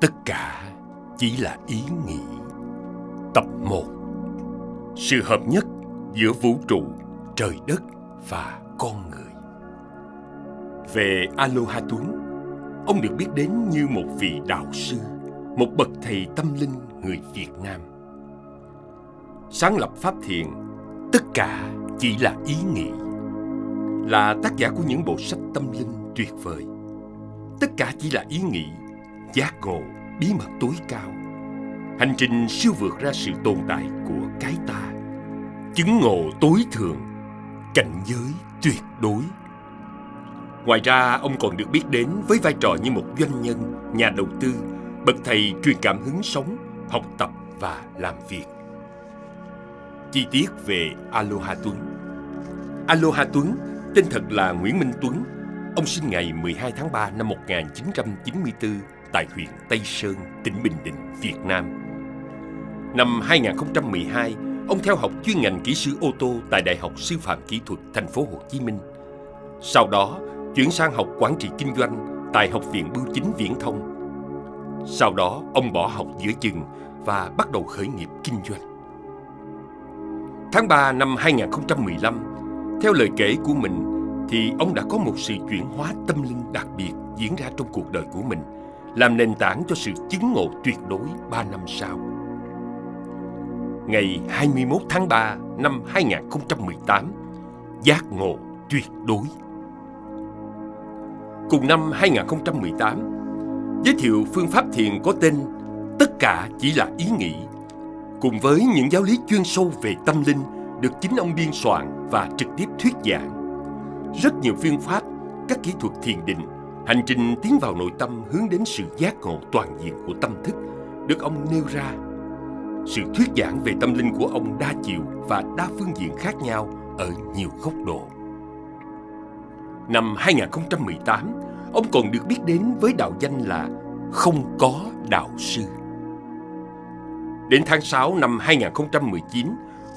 Tất cả chỉ là ý nghĩ. Tập 1 Sự hợp nhất giữa vũ trụ, trời đất và con người. Về Aloha Tuấn, ông được biết đến như một vị đạo sư, một bậc thầy tâm linh người Việt Nam. Sáng lập Pháp Thiền, tất cả chỉ là ý nghĩ. Là tác giả của những bộ sách tâm linh tuyệt vời. Tất cả chỉ là ý nghĩ, giác ngộ, bí mật tối cao. Hành trình siêu vượt ra sự tồn tại của cái ta. Chứng ngộ tối thượng, cảnh giới tuyệt đối. Ngoài ra, ông còn được biết đến với vai trò như một doanh nhân, nhà đầu tư, bậc thầy truyền cảm hứng sống, học tập và làm việc. Chi tiết về Aloha Tuấn Aloha Tuấn, tên thật là Nguyễn Minh Tuấn. Ông sinh ngày 12 tháng 3 năm 1994 tại huyện Tây Sơn, tỉnh Bình Định, Việt Nam. Năm 2012, ông theo học chuyên ngành kỹ sư ô tô tại Đại học Sư phạm Kỹ thuật Thành phố Hồ Chí Minh. Sau đó, chuyển sang học quản trị kinh doanh tại Học viện Bưu chính Viễn thông. Sau đó, ông bỏ học giữa chừng và bắt đầu khởi nghiệp kinh doanh. Tháng 3 năm 2015, theo lời kể của mình, thì ông đã có một sự chuyển hóa tâm linh đặc biệt diễn ra trong cuộc đời của mình, làm nền tảng cho sự chứng ngộ tuyệt đối 3 năm sau. Ngày 21 tháng 3 năm 2018, giác ngộ tuyệt đối. Cùng năm 2018, giới thiệu phương pháp thiền có tên Tất cả chỉ là ý nghĩ cùng với những giáo lý chuyên sâu về tâm linh được chính ông biên soạn và trực tiếp thuyết giảng. Rất nhiều phương pháp, các kỹ thuật thiền định, hành trình tiến vào nội tâm hướng đến sự giác ngộ toàn diện của tâm thức được ông nêu ra. Sự thuyết giảng về tâm linh của ông đa chiều và đa phương diện khác nhau ở nhiều góc độ. Năm 2018, ông còn được biết đến với đạo danh là Không có đạo sư. Đến tháng 6 năm 2019,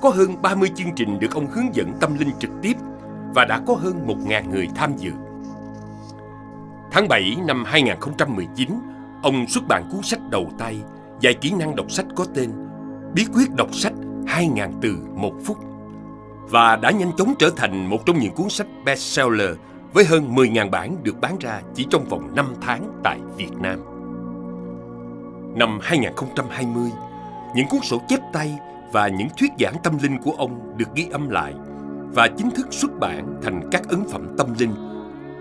có hơn 30 chương trình được ông hướng dẫn tâm linh trực tiếp và đã có hơn 1.000 người tham dự. Tháng 7 năm 2019, ông xuất bản cuốn sách đầu tay dạy kỹ năng đọc sách có tên Bí quyết đọc sách 2.000 từ một phút và đã nhanh chóng trở thành một trong những cuốn sách bestseller với hơn 10.000 bản được bán ra chỉ trong vòng 5 tháng tại Việt Nam. Năm 2020, những cuốn sổ chép tay và những thuyết giảng tâm linh của ông được ghi âm lại và chính thức xuất bản thành các ấn phẩm tâm linh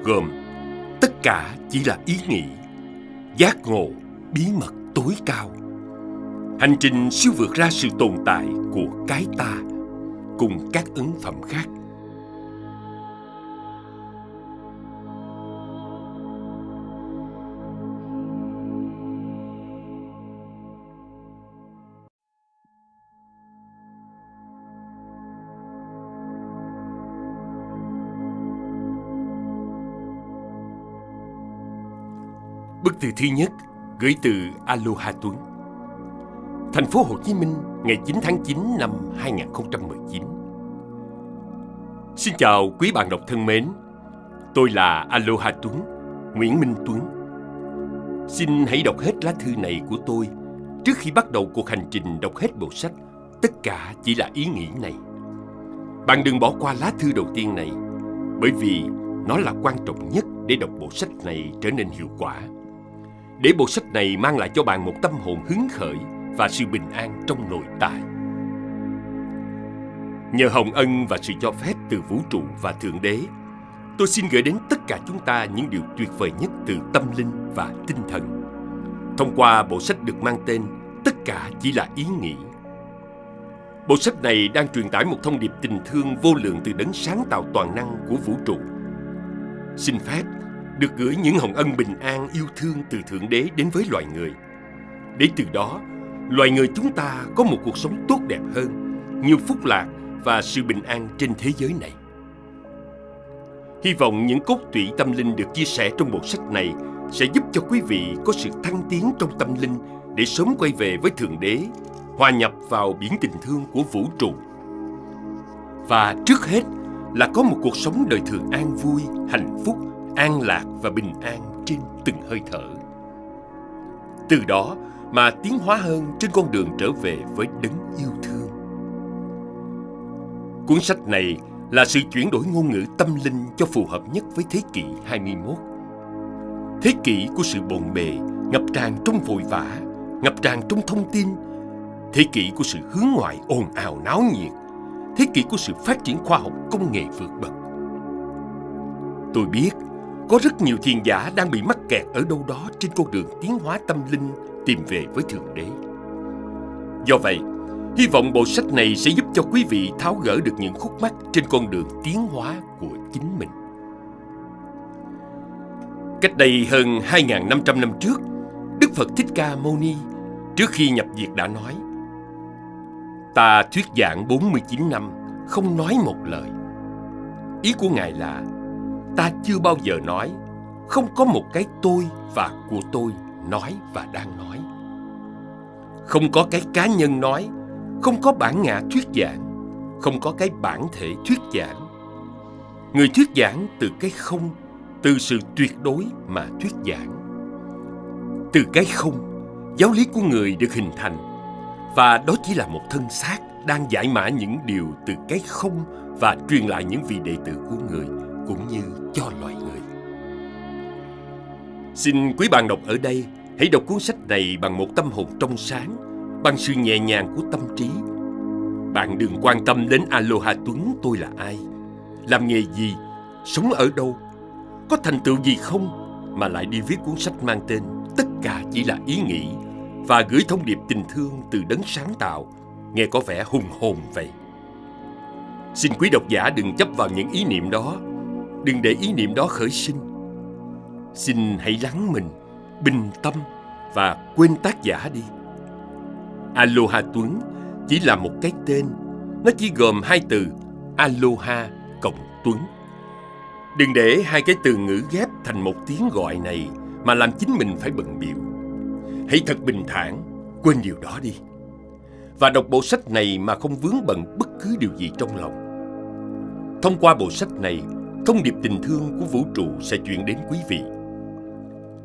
gồm tất cả chỉ là ý nghĩ, giác ngộ, bí mật tối cao. Hành trình siêu vượt ra sự tồn tại của cái ta cùng các ấn phẩm khác. Bức thư thứ nhất gửi từ Aloha Tuấn. Thành phố Hồ Chí Minh, ngày 9 tháng 9 năm 2019. Xin chào quý bạn đọc thân mến. Tôi là Aloha Tuấn, Nguyễn Minh Tuấn. Xin hãy đọc hết lá thư này của tôi trước khi bắt đầu cuộc hành trình đọc hết bộ sách Tất cả chỉ là ý nghĩ này. Bạn đừng bỏ qua lá thư đầu tiên này bởi vì nó là quan trọng nhất để đọc bộ sách này trở nên hiệu quả để bộ sách này mang lại cho bạn một tâm hồn hứng khởi và sự bình an trong nội tại. Nhờ hồng ân và sự cho phép từ vũ trụ và Thượng Đế, tôi xin gửi đến tất cả chúng ta những điều tuyệt vời nhất từ tâm linh và tinh thần. Thông qua bộ sách được mang tên Tất cả chỉ là ý nghĩ. Bộ sách này đang truyền tải một thông điệp tình thương vô lượng từ đấng sáng tạo toàn năng của vũ trụ. Xin phép được gửi những hồng ân bình an yêu thương từ Thượng Đế đến với loài người. Để từ đó, loài người chúng ta có một cuộc sống tốt đẹp hơn, nhiều phúc lạc và sự bình an trên thế giới này. Hy vọng những cốt tủy tâm linh được chia sẻ trong bộ sách này sẽ giúp cho quý vị có sự thăng tiến trong tâm linh để sớm quay về với Thượng Đế, hòa nhập vào biển tình thương của vũ trụ. Và trước hết là có một cuộc sống đời thường an vui, hạnh phúc an lạc và bình an trên từng hơi thở. Từ đó mà tiến hóa hơn trên con đường trở về với đấng yêu thương. Cuốn sách này là sự chuyển đổi ngôn ngữ tâm linh cho phù hợp nhất với thế kỷ 21. Thế kỷ của sự bồn bề, ngập tràn trong vội vã, ngập tràn trong thông tin, thế kỷ của sự hướng ngoại ồn ào náo nhiệt, thế kỷ của sự phát triển khoa học công nghệ vượt bậc. Tôi biết có rất nhiều thiền giả đang bị mắc kẹt ở đâu đó trên con đường tiến hóa tâm linh tìm về với Thượng Đế. Do vậy, hy vọng bộ sách này sẽ giúp cho quý vị tháo gỡ được những khúc mắc trên con đường tiến hóa của chính mình. Cách đây hơn 2.500 năm trước, Đức Phật Thích Ca Mâu Ni trước khi nhập diệt đã nói Ta thuyết giảng 49 năm, không nói một lời. Ý của Ngài là ta chưa bao giờ nói, không có một cái tôi và của tôi nói và đang nói. Không có cái cá nhân nói, không có bản ngã thuyết giảng, không có cái bản thể thuyết giảng. Người thuyết giảng từ cái không, từ sự tuyệt đối mà thuyết giảng. Từ cái không, giáo lý của người được hình thành và đó chỉ là một thân xác đang giải mã những điều từ cái không và truyền lại những vị đệ tử của người cũng như cho loài người. Xin quý bạn đọc ở đây hãy đọc cuốn sách này bằng một tâm hồn trong sáng, bằng sự nhẹ nhàng của tâm trí. Bạn đừng quan tâm đến Aloha Tuấn tôi là ai, làm nghề gì, sống ở đâu, có thành tựu gì không, mà lại đi viết cuốn sách mang tên Tất cả chỉ là ý nghĩ và gửi thông điệp tình thương từ đấng sáng tạo, nghe có vẻ hùng hồn vậy. Xin quý độc giả đừng chấp vào những ý niệm đó Đừng để ý niệm đó khởi sinh. Xin hãy lắng mình, Bình tâm Và quên tác giả đi. Aloha Tuấn Chỉ là một cái tên. Nó chỉ gồm hai từ Aloha cộng Tuấn. Đừng để hai cái từ ngữ ghép thành một tiếng gọi này Mà làm chính mình phải bận biểu Hãy thật bình thản, Quên điều đó đi. Và đọc bộ sách này mà không vướng bận bất cứ điều gì trong lòng. Thông qua bộ sách này thông điệp tình thương của vũ trụ sẽ chuyển đến quý vị.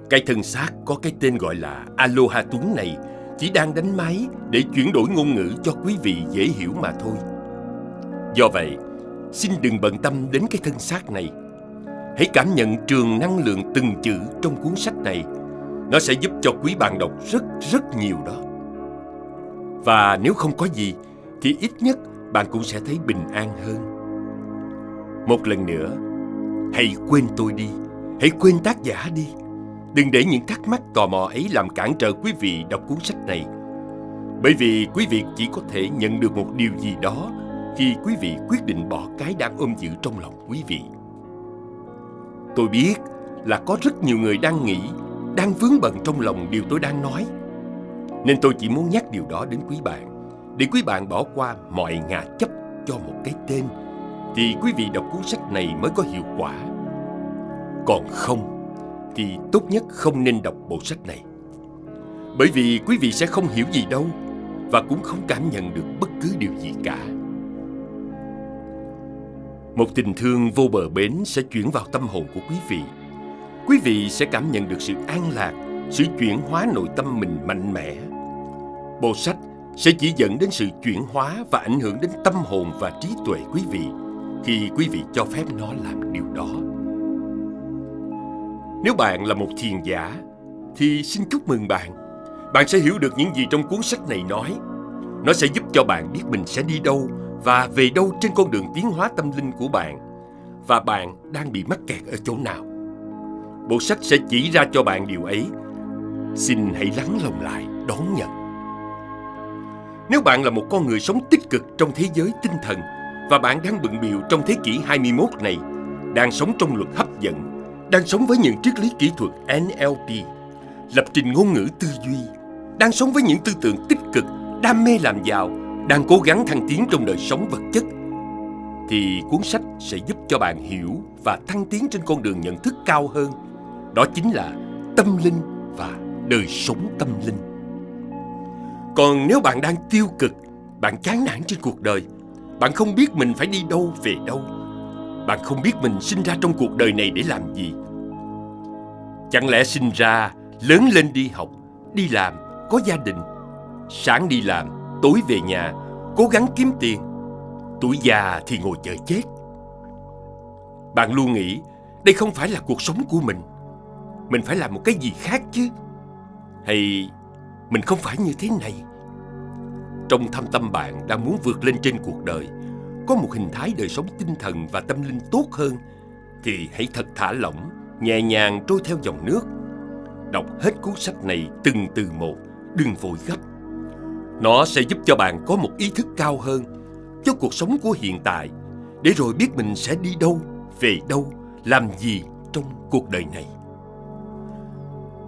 Cái thân xác có cái tên gọi là Aloha Tuấn này chỉ đang đánh máy để chuyển đổi ngôn ngữ cho quý vị dễ hiểu mà thôi. Do vậy, xin đừng bận tâm đến cái thân xác này. Hãy cảm nhận trường năng lượng từng chữ trong cuốn sách này. Nó sẽ giúp cho quý bạn đọc rất rất nhiều đó. Và nếu không có gì, thì ít nhất bạn cũng sẽ thấy bình an hơn. Một lần nữa, Hãy quên tôi đi. Hãy quên tác giả đi. Đừng để những thắc mắc tò mò ấy làm cản trở quý vị đọc cuốn sách này. Bởi vì quý vị chỉ có thể nhận được một điều gì đó Khi quý vị quyết định bỏ cái đang ôm giữ trong lòng quý vị. Tôi biết là có rất nhiều người đang nghĩ, Đang vướng bận trong lòng điều tôi đang nói. Nên tôi chỉ muốn nhắc điều đó đến quý bạn, Để quý bạn bỏ qua mọi ngà chấp cho một cái tên thì quý vị đọc cuốn sách này mới có hiệu quả. Còn không, thì tốt nhất không nên đọc bộ sách này. Bởi vì quý vị sẽ không hiểu gì đâu và cũng không cảm nhận được bất cứ điều gì cả. Một tình thương vô bờ bến sẽ chuyển vào tâm hồn của quý vị. Quý vị sẽ cảm nhận được sự an lạc, sự chuyển hóa nội tâm mình mạnh mẽ. Bộ sách sẽ chỉ dẫn đến sự chuyển hóa và ảnh hưởng đến tâm hồn và trí tuệ quý vị khi quý vị cho phép nó làm điều đó. Nếu bạn là một thiền giả, thì xin chúc mừng bạn. Bạn sẽ hiểu được những gì trong cuốn sách này nói. Nó sẽ giúp cho bạn biết mình sẽ đi đâu và về đâu trên con đường tiến hóa tâm linh của bạn. Và bạn đang bị mắc kẹt ở chỗ nào. Bộ sách sẽ chỉ ra cho bạn điều ấy. Xin hãy lắng lòng lại, đón nhận. Nếu bạn là một con người sống tích cực trong thế giới tinh thần và bạn đang bận biểu trong thế kỷ 21 này, đang sống trong luật hấp dẫn, đang sống với những triết lý kỹ thuật NLP, lập trình ngôn ngữ tư duy, đang sống với những tư tưởng tích cực, đam mê làm giàu, đang cố gắng thăng tiến trong đời sống vật chất, thì cuốn sách sẽ giúp cho bạn hiểu và thăng tiến trên con đường nhận thức cao hơn. Đó chính là tâm linh và đời sống tâm linh. Còn nếu bạn đang tiêu cực, bạn chán nản trên cuộc đời, bạn không biết mình phải đi đâu về đâu Bạn không biết mình sinh ra trong cuộc đời này để làm gì Chẳng lẽ sinh ra, lớn lên đi học đi làm, có gia đình. Sáng đi làm, tối về nhà, cố gắng kiếm tiền. Tuổi già thì ngồi chờ chết. Bạn luôn nghĩ đây không phải là cuộc sống của mình. Mình phải làm một cái gì khác chứ. Hay mình không phải như thế này? Trong thâm tâm bạn đang muốn vượt lên trên cuộc đời, có một hình thái đời sống tinh thần và tâm linh tốt hơn, thì hãy thật thả lỏng, nhẹ nhàng trôi theo dòng nước. Đọc hết cuốn sách này từng từ một, đừng vội gấp. Nó sẽ giúp cho bạn có một ý thức cao hơn cho cuộc sống của hiện tại, để rồi biết mình sẽ đi đâu, về đâu, làm gì trong cuộc đời này.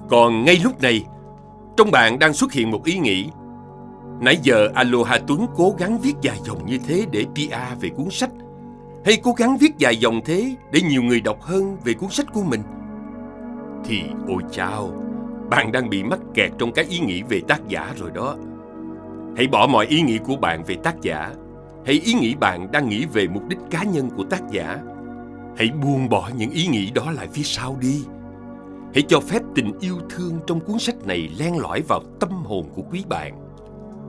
Còn ngay lúc này, trong bạn đang xuất hiện một ý nghĩ Nãy giờ Aloha Tuấn cố gắng viết dài dòng như thế để PR về cuốn sách. Hay cố gắng viết dài dòng thế để nhiều người đọc hơn về cuốn sách của mình? Thì ôi chao, bạn đang bị mắc kẹt trong cái ý nghĩ về tác giả rồi đó. Hãy bỏ mọi ý nghĩ của bạn về tác giả. Hãy ý nghĩ bạn đang nghĩ về mục đích cá nhân của tác giả. Hãy buông bỏ những ý nghĩ đó lại phía sau đi. Hãy cho phép tình yêu thương trong cuốn sách này len lỏi vào tâm hồn của quý bạn.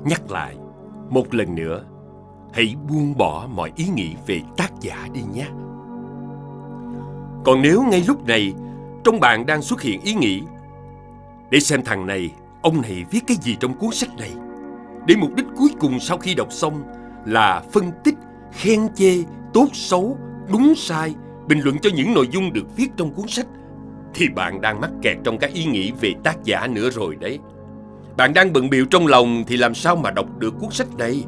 Nhắc lại, một lần nữa, hãy buông bỏ mọi ý nghĩ về tác giả đi nhé. Còn nếu ngay lúc này, trong bạn đang xuất hiện ý nghĩ, để xem thằng này, ông này viết cái gì trong cuốn sách này, để mục đích cuối cùng sau khi đọc xong là phân tích, khen chê, tốt xấu, đúng sai, bình luận cho những nội dung được viết trong cuốn sách thì bạn đang mắc kẹt trong các ý nghĩ về tác giả nữa rồi đấy. Bạn đang bận biệu trong lòng thì làm sao mà đọc được cuốn sách này?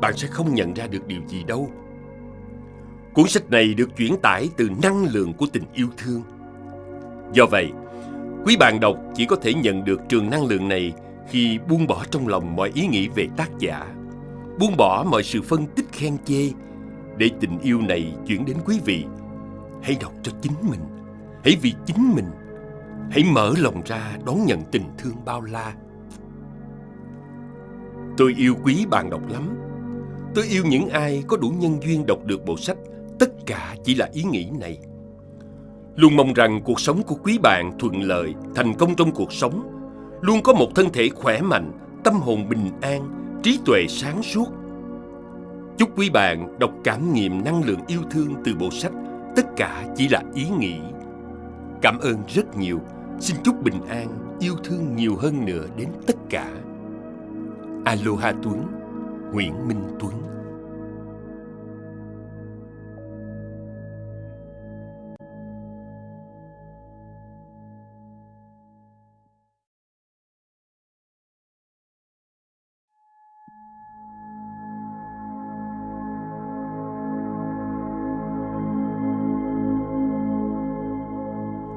Bạn sẽ không nhận ra được điều gì đâu. Cuốn sách này được chuyển tải từ năng lượng của tình yêu thương. Do vậy, quý bạn đọc chỉ có thể nhận được trường năng lượng này khi buông bỏ trong lòng mọi ý nghĩ về tác giả, buông bỏ mọi sự phân tích khen chê, để tình yêu này chuyển đến quý vị. Hãy đọc cho chính mình Hãy vì chính mình Hãy mở lòng ra đón nhận tình thương bao la Tôi yêu quý bạn đọc lắm. Tôi yêu những ai có đủ nhân duyên đọc được bộ sách. Tất cả chỉ là ý nghĩ này. Luôn mong rằng cuộc sống của quý bạn thuận lợi, thành công trong cuộc sống. Luôn có một thân thể khỏe mạnh, tâm hồn bình an, trí tuệ sáng suốt. Chúc quý bạn đọc cảm nghiệm năng lượng yêu thương từ bộ sách. Tất cả chỉ là ý nghĩ. Cảm ơn rất nhiều. Xin chúc bình an, yêu thương nhiều hơn nữa đến tất cả. Aloha Tuấn, Nguyễn Minh Tuấn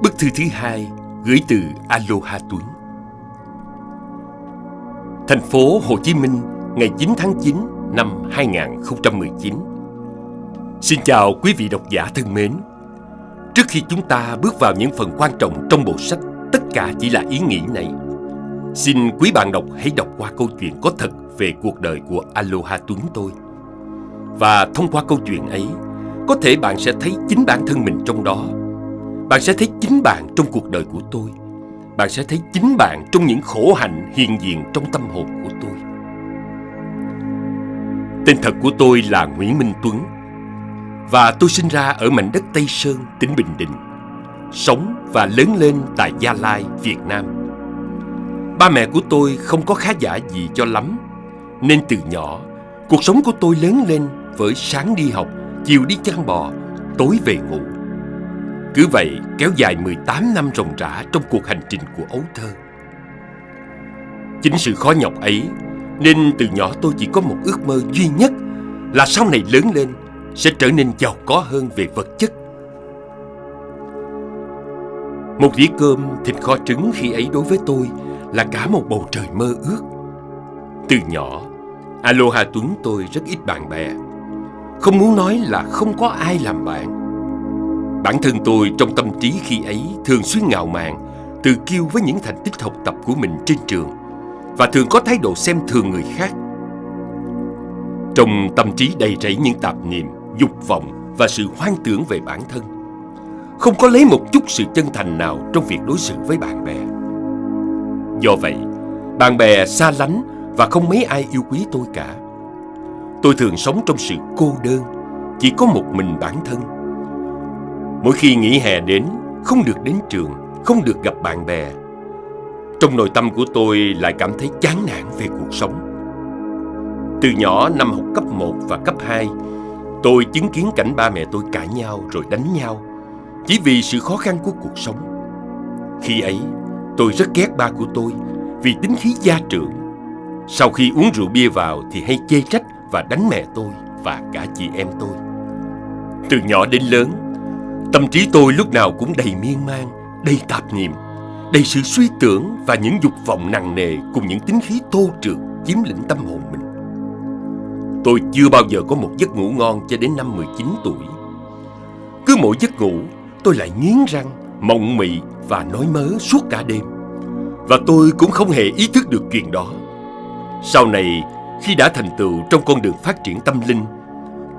Bức thư thứ hai gửi từ Aloha Tuấn. Thành phố Hồ Chí Minh ngày 9 tháng 9 năm 2019. Xin chào quý vị độc giả thân mến. Trước khi chúng ta bước vào những phần quan trọng trong bộ sách Tất cả chỉ là ý nghĩ này, xin quý bạn đọc hãy đọc qua câu chuyện có thật về cuộc đời của Aloha Tuấn tôi. Và thông qua câu chuyện ấy, có thể bạn sẽ thấy chính bản thân mình trong đó bạn sẽ thấy chính bạn trong cuộc đời của tôi bạn sẽ thấy chính bạn trong những khổ hạnh hiện diện trong tâm hồn của tôi. Tên thật của tôi là Nguyễn Minh Tuấn. Và tôi sinh ra ở mảnh đất Tây Sơn, tỉnh Bình Định. Sống và lớn lên tại Gia Lai, Việt Nam. Ba mẹ của tôi không có khá giả gì cho lắm. Nên từ nhỏ, cuộc sống của tôi lớn lên với sáng đi học, chiều đi chăn bò, tối về ngủ cứ vậy kéo dài 18 năm ròng rã trong cuộc hành trình của ấu thơ. Chính sự khó nhọc ấy nên từ nhỏ tôi chỉ có một ước mơ duy nhất là sau này lớn lên sẽ trở nên giàu có hơn về vật chất. Một dĩa cơm thịt kho trứng khi ấy đối với tôi là cả một bầu trời mơ ước. Từ nhỏ, Aloha Tuấn tôi rất ít bạn bè. Không muốn nói là không có ai làm bạn Bản thân tôi trong tâm trí khi ấy thường xuyên ngạo mạn, tự kiêu với những thành tích học tập của mình trên trường và thường có thái độ xem thường người khác. Trong tâm trí đầy rẫy những tạp niệm, dục vọng và sự hoang tưởng về bản thân, không có lấy một chút sự chân thành nào trong việc đối xử với bạn bè. Do vậy, Bạn bè xa lánh và không mấy ai yêu quý tôi cả. Tôi thường sống trong sự cô đơn, chỉ có một mình bản thân. Mỗi khi nghỉ hè đến, không được đến trường, không được gặp bạn bè. Trong nội tâm của tôi lại cảm thấy chán nản về cuộc sống. Từ nhỏ năm học cấp 1 và cấp 2, tôi chứng kiến cảnh ba mẹ tôi cãi nhau rồi đánh nhau chỉ vì sự khó khăn của cuộc sống. Khi ấy, tôi rất ghét ba của tôi vì tính khí gia trưởng. Sau khi uống rượu bia vào thì hay chê trách và đánh mẹ tôi và cả chị em tôi. Từ nhỏ đến lớn, tâm trí tôi lúc nào cũng đầy miên man, đầy tạp niệm, đầy sự suy tưởng và những dục vọng nặng nề cùng những tính khí tô trượt chiếm lĩnh tâm hồn mình. Tôi chưa bao giờ có một giấc ngủ ngon cho đến năm 19 tuổi. Cứ mỗi giấc ngủ, tôi lại nghiến răng, mộng mị và nói mớ suốt cả đêm. Và tôi cũng không hề ý thức được chuyện đó. Sau này, khi đã thành tựu trong con đường phát triển tâm linh,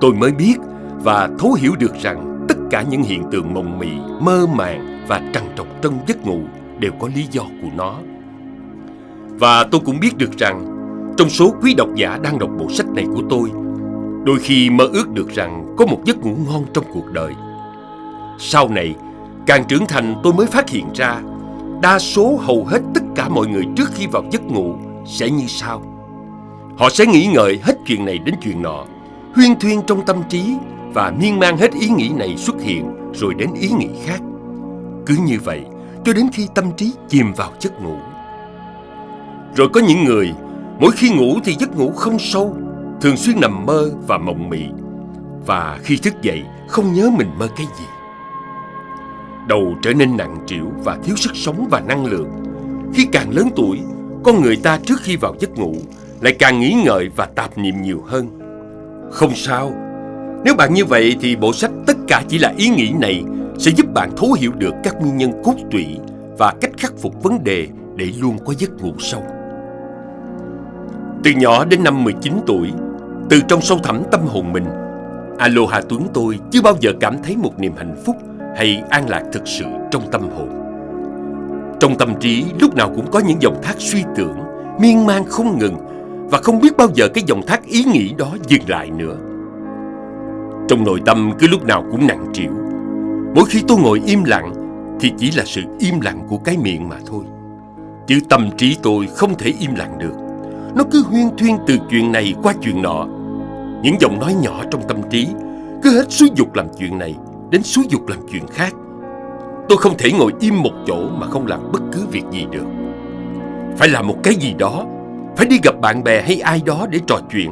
tôi mới biết và thấu hiểu được rằng cả những hiện tượng mộng mị, mơ màng và trằn trọc trong giấc ngủ đều có lý do của nó. Và tôi cũng biết được rằng trong số quý độc giả đang đọc bộ sách này của tôi, đôi khi mơ ước được rằng có một giấc ngủ ngon trong cuộc đời. Sau này, càng trưởng thành tôi mới phát hiện ra, đa số hầu hết tất cả mọi người trước khi vào giấc ngủ sẽ như sau. Họ sẽ nghĩ ngợi hết chuyện này đến chuyện nọ, huyên thuyên trong tâm trí và miên man hết ý nghĩ này xuất hiện rồi đến ý nghĩ khác. Cứ như vậy, cho đến khi tâm trí chìm vào giấc ngủ. Rồi có những người Mỗi khi ngủ thì giấc ngủ không sâu Thường xuyên nằm mơ và mộng mị Và khi thức dậy không nhớ mình mơ cái gì Đầu trở nên nặng trĩu và thiếu sức sống và năng lượng Khi càng lớn tuổi Con người ta trước khi vào giấc ngủ Lại càng nghĩ ngợi và tạp niệm nhiều hơn Không sao nếu bạn như vậy thì bộ sách Tất cả chỉ là ý nghĩ này Sẽ giúp bạn thấu hiểu được các nguyên nhân cốt tủy Và cách khắc phục vấn đề để luôn có giấc ngủ sâu từ nhỏ đến năm 19 tuổi, từ trong sâu thẳm tâm hồn mình, Aloha Tuấn tôi chưa bao giờ cảm thấy một niềm hạnh phúc hay an lạc thực sự trong tâm hồn. Trong tâm trí lúc nào cũng có những dòng thác suy tưởng, miên man không ngừng và không biết bao giờ cái dòng thác ý nghĩ đó dừng lại nữa. Trong nội tâm cứ lúc nào cũng nặng trĩu. Mỗi khi tôi ngồi im lặng thì chỉ là sự im lặng của cái miệng mà thôi. Chứ tâm trí tôi không thể im lặng được. Nó cứ huyên thuyên từ chuyện này qua chuyện nọ Những giọng nói nhỏ trong tâm trí Cứ hết xúi dục làm chuyện này Đến xúi dục làm chuyện khác Tôi không thể ngồi im một chỗ Mà không làm bất cứ việc gì được Phải làm một cái gì đó, Phải đi gặp bạn bè hay ai đó để trò chuyện,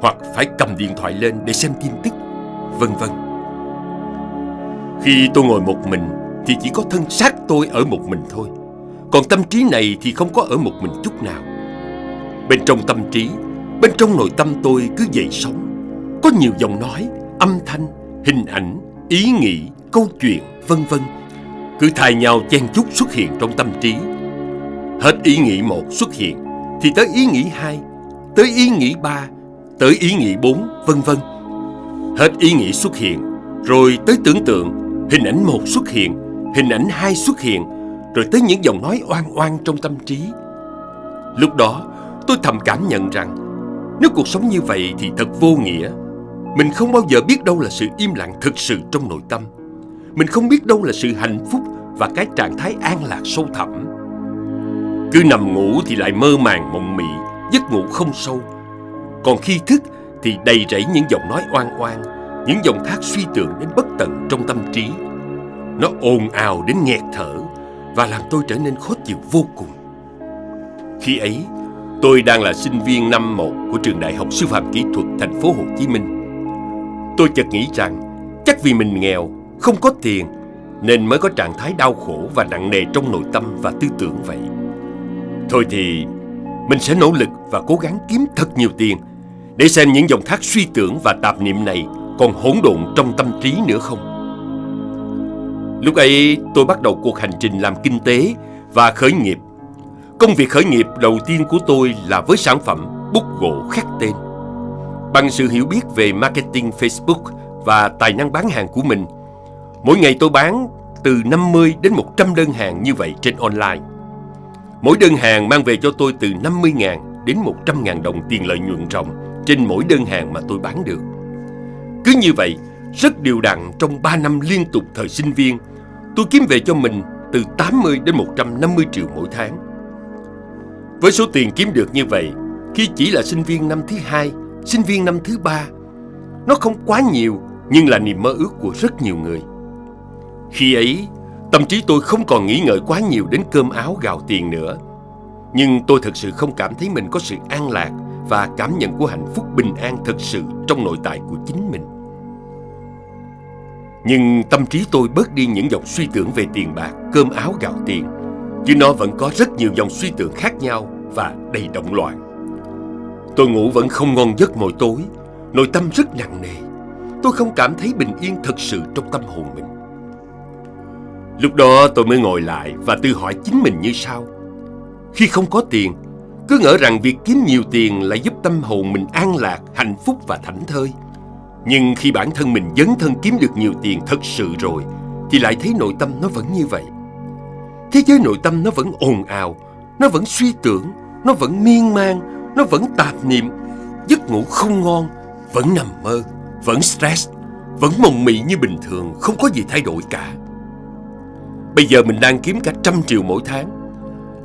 Hoặc phải cầm điện thoại lên để xem tin tức Vân vân Khi tôi ngồi một mình Thì chỉ có thân xác tôi ở một mình thôi Còn tâm trí này thì không có ở một mình chút nào Bên trong tâm trí, bên trong nội tâm tôi cứ dậy sống. Có nhiều dòng nói, âm thanh, hình ảnh, ý nghĩ, câu chuyện, vân vân cứ thay nhau chen chúc xuất hiện trong tâm trí. Hết ý nghĩ một xuất hiện thì tới ý nghĩ hai, tới ý nghĩ ba, tới ý nghĩ bốn, vân vân. Hết ý nghĩ xuất hiện, rồi tới tưởng tượng, hình ảnh một xuất hiện, hình ảnh hai xuất hiện, rồi tới những dòng nói oan oan trong tâm trí. Lúc đó, Tôi thầm cảm nhận rằng Nếu cuộc sống như vậy thì thật vô nghĩa. Mình không bao giờ biết đâu là sự im lặng thực sự trong nội tâm. Mình không biết đâu là sự hạnh phúc Và cái trạng thái an lạc sâu thẳm. Cứ nằm ngủ thì lại mơ màng mộng mị Giấc ngủ không sâu. Còn khi thức thì đầy rẫy những giọng nói oan oan Những dòng thác suy tưởng đến bất tận trong tâm trí Nó ồn ào đến nghẹt thở Và làm tôi trở nên khó chịu vô cùng Khi ấy Tôi đang là sinh viên năm 1 của trường Đại học Sư phạm Kỹ thuật thành phố Hồ Chí Minh. Tôi chợt nghĩ rằng chắc vì mình nghèo, không có tiền nên mới có trạng thái đau khổ và nặng nề trong nội tâm và tư tưởng vậy. Thôi thì mình sẽ nỗ lực và cố gắng kiếm thật nhiều tiền để xem những dòng thác suy tưởng và tạp niệm này còn hỗn độn trong tâm trí nữa không. Lúc ấy tôi bắt đầu cuộc hành trình làm kinh tế và khởi nghiệp Công việc khởi nghiệp đầu tiên của tôi là với sản phẩm bút gỗ khắc tên. Bằng sự hiểu biết về marketing Facebook và tài năng bán hàng của mình, mỗi ngày tôi bán từ 50 đến 100 đơn hàng như vậy trên online. Mỗi đơn hàng mang về cho tôi từ 50.000 đến 100.000 đồng tiền lợi nhuận ròng trên mỗi đơn hàng mà tôi bán được. Cứ như vậy, rất điều đặn trong 3 năm liên tục thời sinh viên, tôi kiếm về cho mình từ 80 đến 150 triệu mỗi tháng. Với số tiền kiếm được như vậy, khi chỉ là sinh viên năm thứ hai, sinh viên năm thứ ba, nó không quá nhiều nhưng là niềm mơ ước của rất nhiều người. Khi ấy, tâm trí tôi không còn nghĩ ngợi quá nhiều đến cơm áo gạo tiền nữa. Nhưng tôi thật sự không cảm thấy mình có sự an lạc và cảm nhận của hạnh phúc bình an thật sự trong nội tại của chính mình. Nhưng tâm trí tôi bớt đi những dòng suy tưởng về tiền bạc, cơm áo gạo tiền, chứ nó vẫn có rất nhiều dòng suy tưởng khác nhau và đầy động loạn. Tôi ngủ vẫn không ngon giấc mỗi tối, nội tâm rất nặng nề. Tôi không cảm thấy bình yên thật sự trong tâm hồn mình. Lúc đó tôi mới ngồi lại và tự hỏi chính mình như sau. Khi không có tiền, cứ ngỡ rằng việc kiếm nhiều tiền là giúp tâm hồn mình an lạc, hạnh phúc và thảnh thơi. Nhưng khi bản thân mình dấn thân kiếm được nhiều tiền thật sự rồi, thì lại thấy nội tâm nó vẫn như vậy. Thế giới nội tâm nó vẫn ồn ào, nó vẫn suy tưởng, nó vẫn miên man, nó vẫn tạp niệm, giấc ngủ không ngon, vẫn nằm mơ, vẫn stress, vẫn mộng mị như bình thường, không có gì thay đổi cả. Bây giờ mình đang kiếm cả trăm triệu mỗi tháng.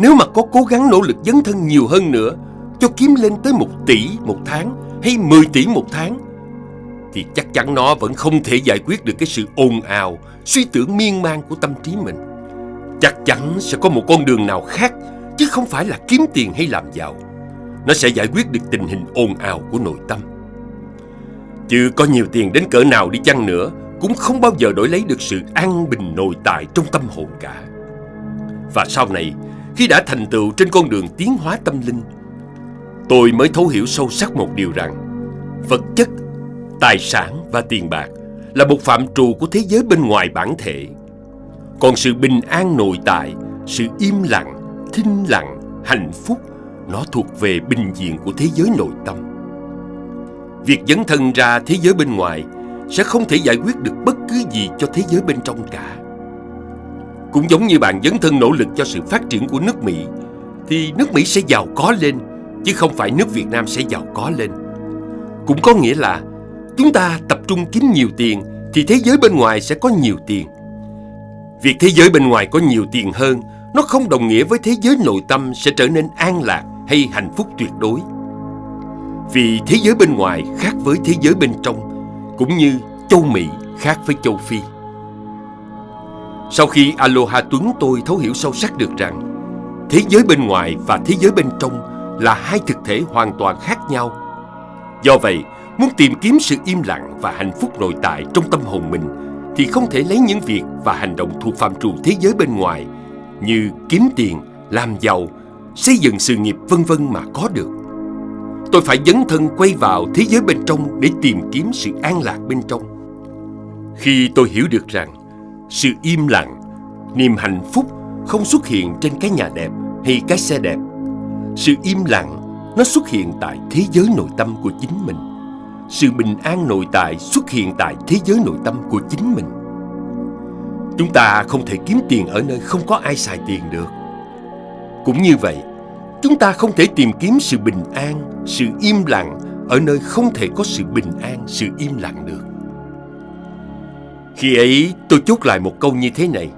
Nếu mà có cố gắng nỗ lực dấn thân nhiều hơn nữa, cho kiếm lên tới một tỷ một tháng hay 10 tỷ một tháng, thì chắc chắn nó vẫn không thể giải quyết được cái sự ồn ào, suy tưởng miên man của tâm trí mình. Chắc chắn sẽ có một con đường nào khác, chứ không phải là kiếm tiền hay làm giàu. Nó sẽ giải quyết được tình hình ồn ào của nội tâm. Chứ có nhiều tiền đến cỡ nào đi chăng nữa cũng không bao giờ đổi lấy được sự an bình nội tại trong tâm hồn cả. Và sau này, khi đã thành tựu trên con đường tiến hóa tâm linh, tôi mới thấu hiểu sâu sắc một điều rằng vật chất, tài sản và tiền bạc là một phạm trù của thế giới bên ngoài bản thể. Còn sự bình an nội tại, sự im lặng, thinh lặng, hạnh phúc nó thuộc về bình diện của thế giới nội tâm. Việc dấn thân ra thế giới bên ngoài sẽ không thể giải quyết được bất cứ gì cho thế giới bên trong cả. Cũng giống như bạn dấn thân nỗ lực cho sự phát triển của nước Mỹ, thì nước Mỹ sẽ giàu có lên, chứ không phải nước Việt Nam sẽ giàu có lên. Cũng có nghĩa là chúng ta tập trung kiếm nhiều tiền thì thế giới bên ngoài sẽ có nhiều tiền. Việc thế giới bên ngoài có nhiều tiền hơn, nó không đồng nghĩa với thế giới nội tâm sẽ trở nên an lạc hay hạnh phúc tuyệt đối. Vì thế giới bên ngoài khác với thế giới bên trong cũng như châu Mỹ khác với châu Phi. Sau khi Aloha Tuấn tôi thấu hiểu sâu sắc được rằng thế giới bên ngoài và thế giới bên trong là hai thực thể hoàn toàn khác nhau. Do vậy, muốn tìm kiếm sự im lặng và hạnh phúc nội tại trong tâm hồn mình thì không thể lấy những việc và hành động thuộc phạm trù thế giới bên ngoài như kiếm tiền, làm giàu, xây dựng sự nghiệp vân vân mà có được. Tôi phải dấn thân quay vào thế giới bên trong để tìm kiếm sự an lạc bên trong. Khi tôi hiểu được rằng sự im lặng, niềm hạnh phúc không xuất hiện trên cái nhà đẹp hay cái xe đẹp. Sự im lặng nó xuất hiện tại thế giới nội tâm của chính mình. Sự bình an nội tại xuất hiện tại thế giới nội tâm của chính mình. Chúng ta không thể kiếm tiền ở nơi không có ai xài tiền được. Cũng như vậy, Chúng ta không thể tìm kiếm sự bình an, sự im lặng ở nơi không thể có sự bình an, sự im lặng được. Khi ấy tôi chốt lại một câu như thế này.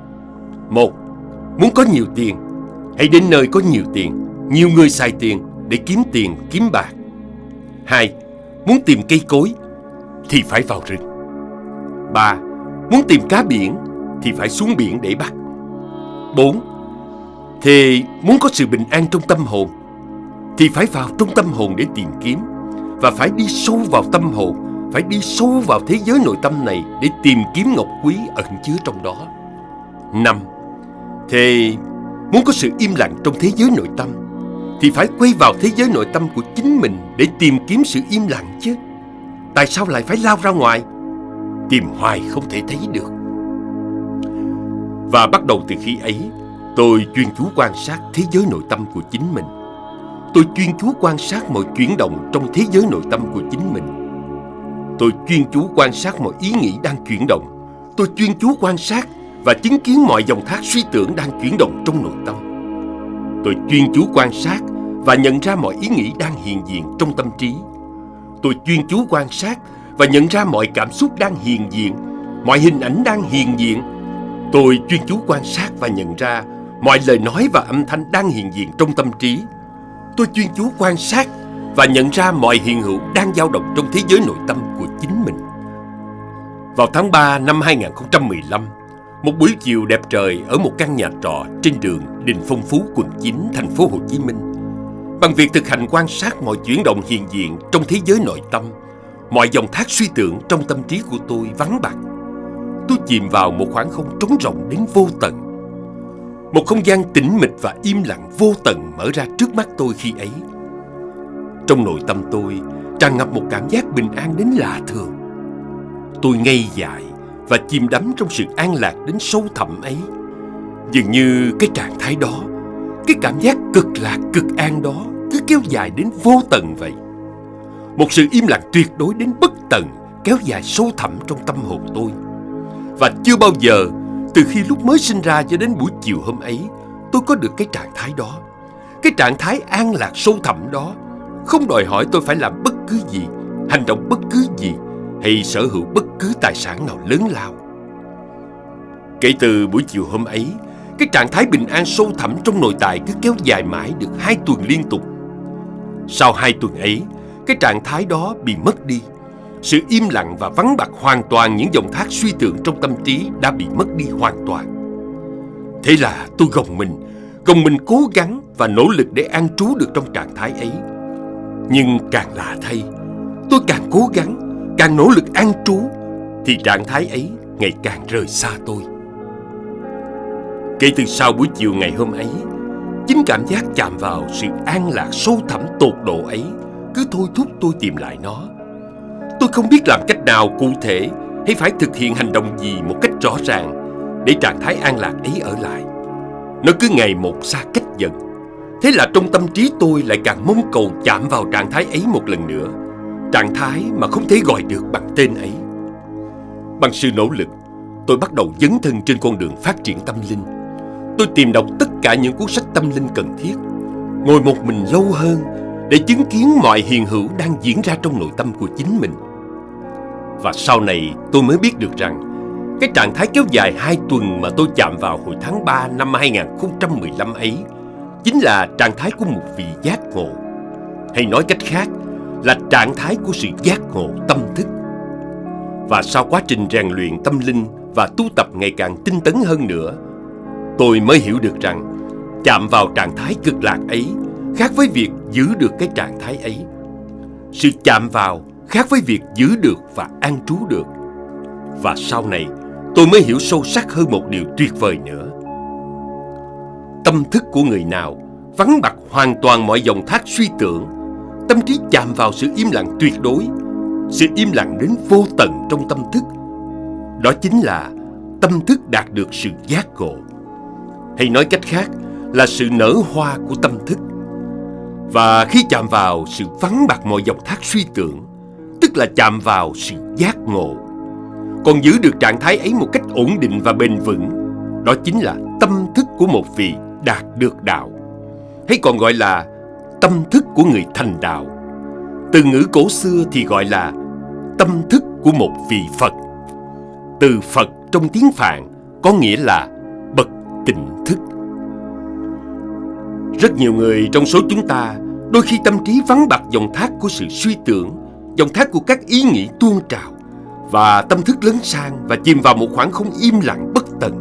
Một, muốn có nhiều tiền, hãy đến nơi có nhiều tiền, nhiều người xài tiền để kiếm tiền, kiếm bạc. Hai, muốn tìm cây cối thì phải vào rừng. Ba, muốn tìm cá biển thì phải xuống biển để bắt. Bốn, thì muốn có sự bình an trong tâm hồn Thì phải vào trong tâm hồn để tìm kiếm Và phải đi sâu vào tâm hồn phải đi sâu vào thế giới nội tâm này Để tìm kiếm ngọc quý ẩn chứa trong đó năm Thì muốn có sự im lặng trong thế giới nội tâm, Thì phải quay vào thế giới nội tâm của chính mình Để tìm kiếm sự im lặng chứ Tại sao lại phải lao ra ngoài Tìm hoài không thể thấy được Và bắt đầu từ khi ấy, Tôi chuyên chú quan sát thế giới nội tâm của chính mình. Tôi chuyên chú quan sát mọi chuyển động trong thế giới nội tâm của chính mình. Tôi chuyên chú quan sát mọi ý nghĩ đang chuyển động. Tôi chuyên chú quan sát và chứng kiến mọi dòng thác suy tưởng đang chuyển động trong nội tâm. Tôi chuyên chú quan sát và nhận ra mọi ý nghĩ đang hiện diện trong tâm trí. Tôi chuyên chú quan sát và nhận ra mọi cảm xúc đang hiện diện, mọi hình ảnh đang hiện diện. Tôi chuyên chú quan sát và nhận ra mọi lời nói và âm thanh đang hiện diện trong tâm trí. Tôi chuyên chú quan sát và nhận ra mọi hiện hữu đang dao động trong thế giới nội tâm của chính mình. Vào tháng 3 năm 2015, một buổi chiều đẹp trời ở một căn nhà trọ trên đường Đình Phong Phú, quận 9, thành phố Hồ Chí Minh. Bằng việc thực hành quan sát mọi chuyển động hiện diện trong thế giới nội tâm, mọi dòng thác suy tưởng trong tâm trí của tôi vắng bạc. Tôi chìm vào một khoảng không trống rộng đến vô tận. Một không gian tĩnh mịch và im lặng vô tận mở ra trước mắt tôi khi ấy. Trong nội tâm tôi tràn ngập một cảm giác bình an đến lạ thường. Tôi ngây dại và chìm đắm trong sự an lạc đến sâu thẳm ấy. Dường như cái trạng thái đó, cái cảm giác cực lạc cực an đó cứ kéo dài đến vô tận vậy. Một sự im lặng tuyệt đối đến bất tận kéo dài sâu thẳm trong tâm hồn tôi. Và chưa bao giờ, từ khi lúc mới sinh ra cho đến buổi chiều hôm ấy, tôi có được cái trạng thái đó. Cái trạng thái an lạc sâu thẳm đó không đòi hỏi tôi phải làm bất cứ gì, hành động bất cứ gì hay sở hữu bất cứ tài sản nào lớn lao. Kể từ buổi chiều hôm ấy, cái trạng thái bình an sâu thẳm trong nội tại cứ kéo dài mãi được hai tuần liên tục. Sau hai tuần ấy, cái trạng thái đó bị mất đi. Sự im lặng và vắng bạc hoàn toàn những dòng thác suy tưởng trong tâm trí đã bị mất đi hoàn toàn. Thế là tôi gồng mình, gồng mình cố gắng và nỗ lực để an trú được trong trạng thái ấy. Nhưng càng lạ thay, tôi càng cố gắng, càng nỗ lực an trú, thì trạng thái ấy ngày càng rời xa tôi. Kể từ sau buổi chiều ngày hôm ấy, chính cảm giác chạm vào sự an lạc sâu thẳm tột độ ấy cứ thôi thúc tôi tìm lại nó. Tôi không biết làm cách nào cụ thể hay phải thực hiện hành động gì một cách rõ ràng để trạng thái an lạc ấy ở lại. Nó cứ ngày một xa cách dần. Thế là trong tâm trí tôi lại càng mong cầu chạm vào trạng thái ấy một lần nữa. Trạng thái mà không thể gọi được bằng tên ấy. Bằng sự nỗ lực, tôi bắt đầu dấn thân trên con đường phát triển tâm linh. Tôi tìm đọc tất cả những cuốn sách tâm linh cần thiết, ngồi một mình lâu hơn để chứng kiến mọi hiện hữu đang diễn ra trong nội tâm của chính mình. Và sau này tôi mới biết được rằng cái trạng thái kéo dài 2 tuần mà tôi chạm vào hồi tháng 3 năm 2015 ấy chính là trạng thái của một vị giác ngộ. Hay nói cách khác là trạng thái của sự giác ngộ tâm thức. Và sau quá trình rèn luyện tâm linh và tu tập ngày càng tinh tấn hơn nữa, tôi mới hiểu được rằng chạm vào trạng thái cực lạc ấy khác với việc giữ được cái trạng thái ấy. Sự chạm vào khác với việc giữ được và an trú được. Và sau này, tôi mới hiểu sâu sắc hơn một điều tuyệt vời nữa. Tâm thức của người nào vắng bặt hoàn toàn mọi dòng thác suy tưởng, tâm trí chạm vào sự im lặng tuyệt đối, sự im lặng đến vô tận trong tâm thức. Đó chính là tâm thức đạt được sự giác ngộ. Hay nói cách khác là sự nở hoa của tâm thức. Và khi chạm vào sự vắng bặt mọi dòng thác suy tưởng, tức là chạm vào sự giác ngộ. Còn giữ được trạng thái ấy một cách ổn định và bền vững, đó chính là tâm thức của một vị đạt được đạo. Hay còn gọi là tâm thức của người thành đạo. Từ ngữ cổ xưa thì gọi là tâm thức của một vị Phật. Từ Phật trong tiếng Phạn có nghĩa là bậc tỉnh thức. Rất nhiều người trong số chúng ta Đôi khi tâm trí vắng bạc dòng thác của sự suy tưởng, Dòng thác của các ý nghĩ tuôn trào Và tâm thức lớn sang và chìm vào một khoảng không im lặng bất tận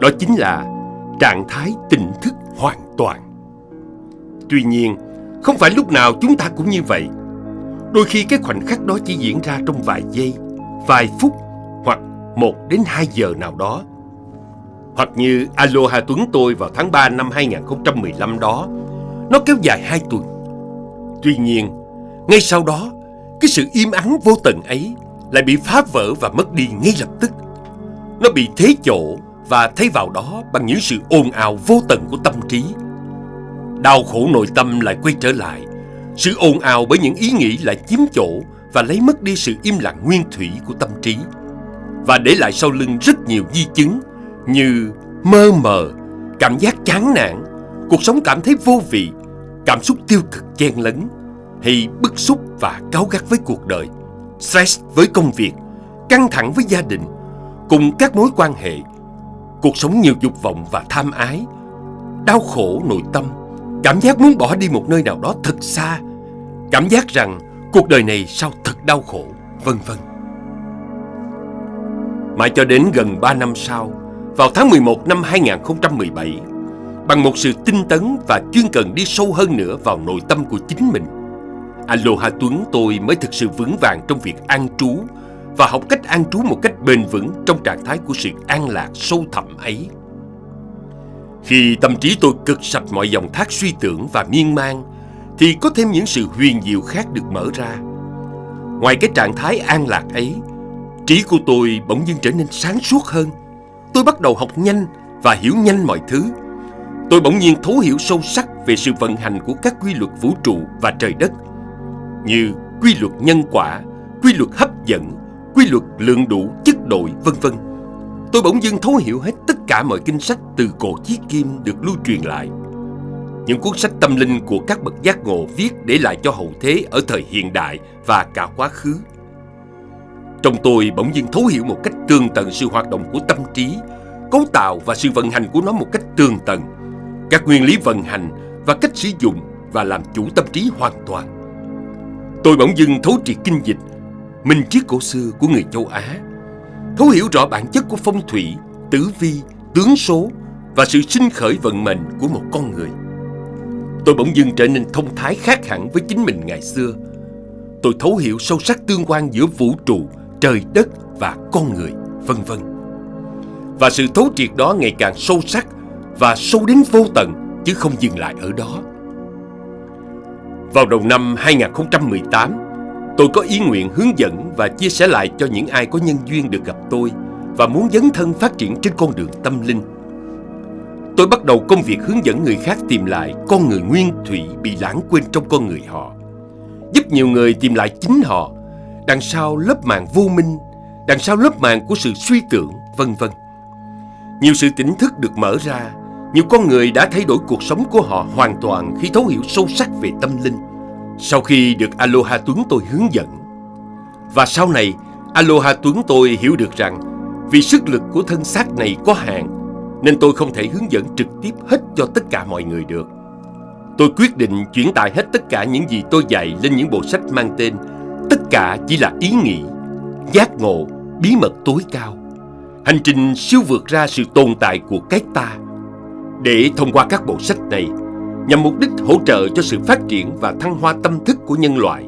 Đó chính là trạng thái tỉnh thức hoàn toàn Tuy nhiên, không phải lúc nào chúng ta cũng như vậy Đôi khi cái khoảnh khắc đó chỉ diễn ra trong vài giây, vài phút hoặc một đến hai giờ nào đó hoặc như Aloha Tuấn tôi vào tháng 3 năm 2015 đó, nó kéo dài 2 tuần. Tuy nhiên, ngay sau đó, cái sự im ắng vô tận ấy lại bị phá vỡ và mất đi ngay lập tức. Nó bị thế chỗ và thấy vào đó bằng những sự ồn ào vô tận của tâm trí. Đau khổ nội tâm lại quay trở lại. Sự ồn ào bởi những ý nghĩ lại chiếm chỗ và lấy mất đi sự im lặng nguyên thủy của tâm trí. Và để lại sau lưng rất nhiều di chứng như mơ mờ, cảm giác chán nản, cuộc sống cảm thấy vô vị, cảm xúc tiêu cực chen lấn, hay bức xúc và cáu gắt với cuộc đời, stress với công việc, căng thẳng với gia đình, cùng các mối quan hệ, cuộc sống nhiều dục vọng và tham ái, đau khổ nội tâm, cảm giác muốn bỏ đi một nơi nào đó thật xa, cảm giác rằng cuộc đời này sao thật đau khổ, vân vân. Mãi cho đến gần 3 năm sau, vào tháng 11 năm 2017, bằng một sự tinh tấn và chuyên cần đi sâu hơn nữa vào nội tâm của chính mình, Aloha Tuấn tôi mới thực sự vững vàng trong việc an trú và học cách an trú một cách bền vững trong trạng thái của sự an lạc sâu thẳm ấy. Khi tâm trí tôi cực sạch mọi dòng thác suy tưởng và miên man, thì có thêm những sự huyền diệu khác được mở ra. Ngoài cái trạng thái an lạc ấy, trí của tôi bỗng dưng trở nên sáng suốt hơn. Tôi bắt đầu học nhanh và hiểu nhanh mọi thứ. Tôi bỗng nhiên thấu hiểu sâu sắc về sự vận hành của các quy luật vũ trụ và trời đất, như quy luật nhân quả, quy luật hấp dẫn, quy luật lượng đủ chất đội vân vân. Tôi bỗng dưng thấu hiểu hết tất cả mọi kinh sách từ cổ chí kim được lưu truyền lại. Những cuốn sách tâm linh của các bậc giác ngộ viết để lại cho hậu thế ở thời hiện đại và cả quá khứ. Trong tôi bỗng dưng thấu hiểu một cách tường tận sự hoạt động của tâm trí, cấu tạo và sự vận hành của nó một cách tường tận, các nguyên lý vận hành và cách sử dụng và làm chủ tâm trí hoàn toàn. Tôi bỗng dưng thấu triệt kinh dịch, minh triết cổ xưa của người châu Á, thấu hiểu rõ bản chất của phong thủy, tử vi, tướng số và sự sinh khởi vận mệnh của một con người. Tôi bỗng dưng trở nên thông thái khác hẳn với chính mình ngày xưa. Tôi thấu hiểu sâu sắc tương quan giữa vũ trụ, trời đất và con người, vân vân. Và sự thấu triệt đó ngày càng sâu sắc và sâu đến vô tận chứ không dừng lại ở đó. Vào đầu năm 2018, tôi có ý nguyện hướng dẫn và chia sẻ lại cho những ai có nhân duyên được gặp tôi và muốn dấn thân phát triển trên con đường tâm linh. Tôi bắt đầu công việc hướng dẫn người khác tìm lại con người nguyên thủy bị lãng quên trong con người họ. Giúp nhiều người tìm lại chính họ, đằng sau lớp màn vô minh, đằng sau lớp màn của sự suy tưởng, vân vân. Nhiều sự tỉnh thức được mở ra nhiều con người đã thay đổi cuộc sống của họ hoàn toàn khi thấu hiểu sâu sắc về tâm linh sau khi được Aloha Tuấn tôi hướng dẫn. Và sau này, Aloha Tuấn tôi hiểu được rằng vì sức lực của thân xác này có hạn nên tôi không thể hướng dẫn trực tiếp hết cho tất cả mọi người được. Tôi quyết định chuyển tải hết tất cả những gì tôi dạy lên những bộ sách mang tên Tất cả chỉ là ý nghĩ, giác ngộ, bí mật tối cao. Hành trình siêu vượt ra sự tồn tại của cái ta để thông qua các bộ sách này nhằm mục đích hỗ trợ cho sự phát triển và thăng hoa tâm thức của nhân loại.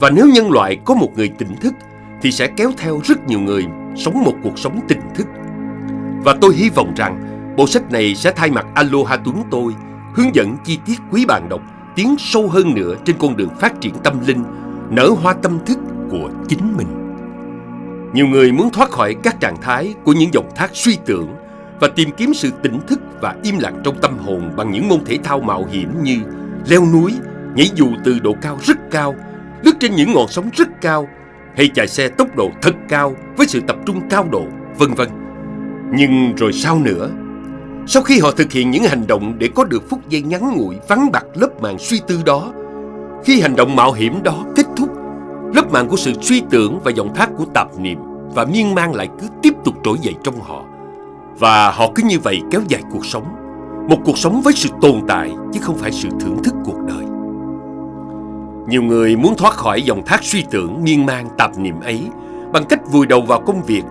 Và nếu nhân loại có một người tỉnh thức thì sẽ kéo theo rất nhiều người sống một cuộc sống tỉnh thức. Và tôi hy vọng rằng bộ sách này sẽ thay mặt Aloha Tuấn tôi hướng dẫn chi tiết quý bạn đọc tiến sâu hơn nữa trên con đường phát triển tâm linh, nở hoa tâm thức của chính mình. Nhiều người muốn thoát khỏi các trạng thái của những dòng thác suy tưởng và tìm kiếm sự tỉnh thức và im lặng trong tâm hồn bằng những môn thể thao mạo hiểm như leo núi, nhảy dù từ độ cao rất cao, lướt trên những ngọn sóng rất cao hay chạy xe tốc độ thật cao với sự tập trung cao độ, vân vân. Nhưng rồi sao nữa? Sau khi họ thực hiện những hành động để có được phút giây ngắn ngủi vắng bạc lớp màn suy tư đó, khi hành động mạo hiểm đó kết thúc, lớp màn của sự suy tưởng và dòng thác của tạp niệm và miên man lại cứ tiếp tục trỗi dậy trong họ và họ cứ như vậy kéo dài cuộc sống. Một cuộc sống với sự tồn tại, Chứ không phải sự thưởng thức cuộc đời. Nhiều người muốn thoát khỏi dòng thác suy tưởng, miên man, tạp niệm ấy, Bằng cách vùi đầu vào công việc,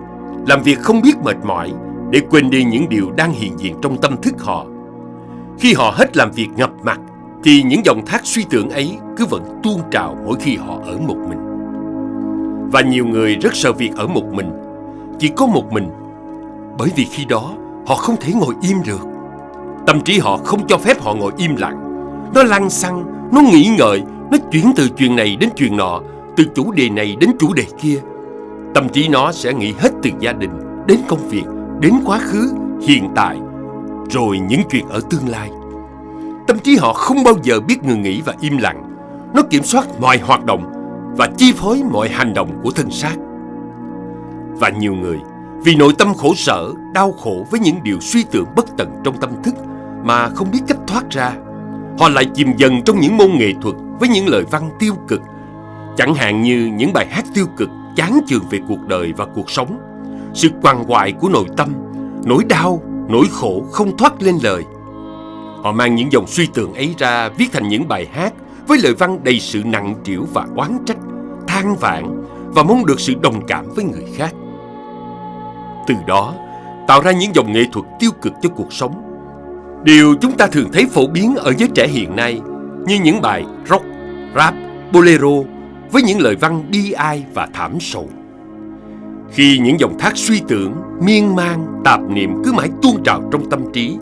Làm việc không biết mệt mỏi, Để quên đi những điều đang hiện diện trong tâm thức họ. Khi họ hết làm việc ngập mặt, Thì những dòng thác suy tưởng ấy cứ vẫn tuôn trào mỗi khi họ ở một mình. Và nhiều người rất sợ việc ở một mình. Chỉ có một mình bởi vì khi đó họ không thể ngồi im được. Tâm trí họ không cho phép họ ngồi im lặng. Nó lăn xăng, nó nghĩ ngợi Nó chuyển từ chuyện này đến chuyện nọ Từ chủ đề này đến chủ đề kia. Tâm trí nó sẽ nghĩ hết từ gia đình Đến công việc Đến quá khứ, hiện tại Rồi những chuyện ở tương lai. Tâm trí họ không bao giờ biết ngừng nghỉ và im lặng. Nó kiểm soát mọi hoạt động Và chi phối mọi hành động của thân xác. Và nhiều người vì nội tâm khổ sở, đau khổ với những điều suy tưởng bất tận trong tâm thức mà không biết cách thoát ra. Họ lại chìm dần trong những môn nghệ thuật với những lời văn tiêu cực, chẳng hạn như những bài hát tiêu cực chán chường về cuộc đời và cuộc sống, sự quằn quại của nội tâm, nỗi đau, nỗi khổ không thoát lên lời. Họ mang những dòng suy tưởng ấy ra viết thành những bài hát với lời văn đầy sự nặng trĩu và oán trách, than vãn và mong được sự đồng cảm với người khác. Từ đó, tạo ra những dòng nghệ thuật tiêu cực cho cuộc sống. Điều chúng ta thường thấy phổ biến ở giới trẻ hiện nay như những bài rock, rap, bolero với những lời văn bi ai và thảm sầu. Khi những dòng thác suy tưởng, miên man, tạp niệm cứ mãi tuôn trào trong tâm trí,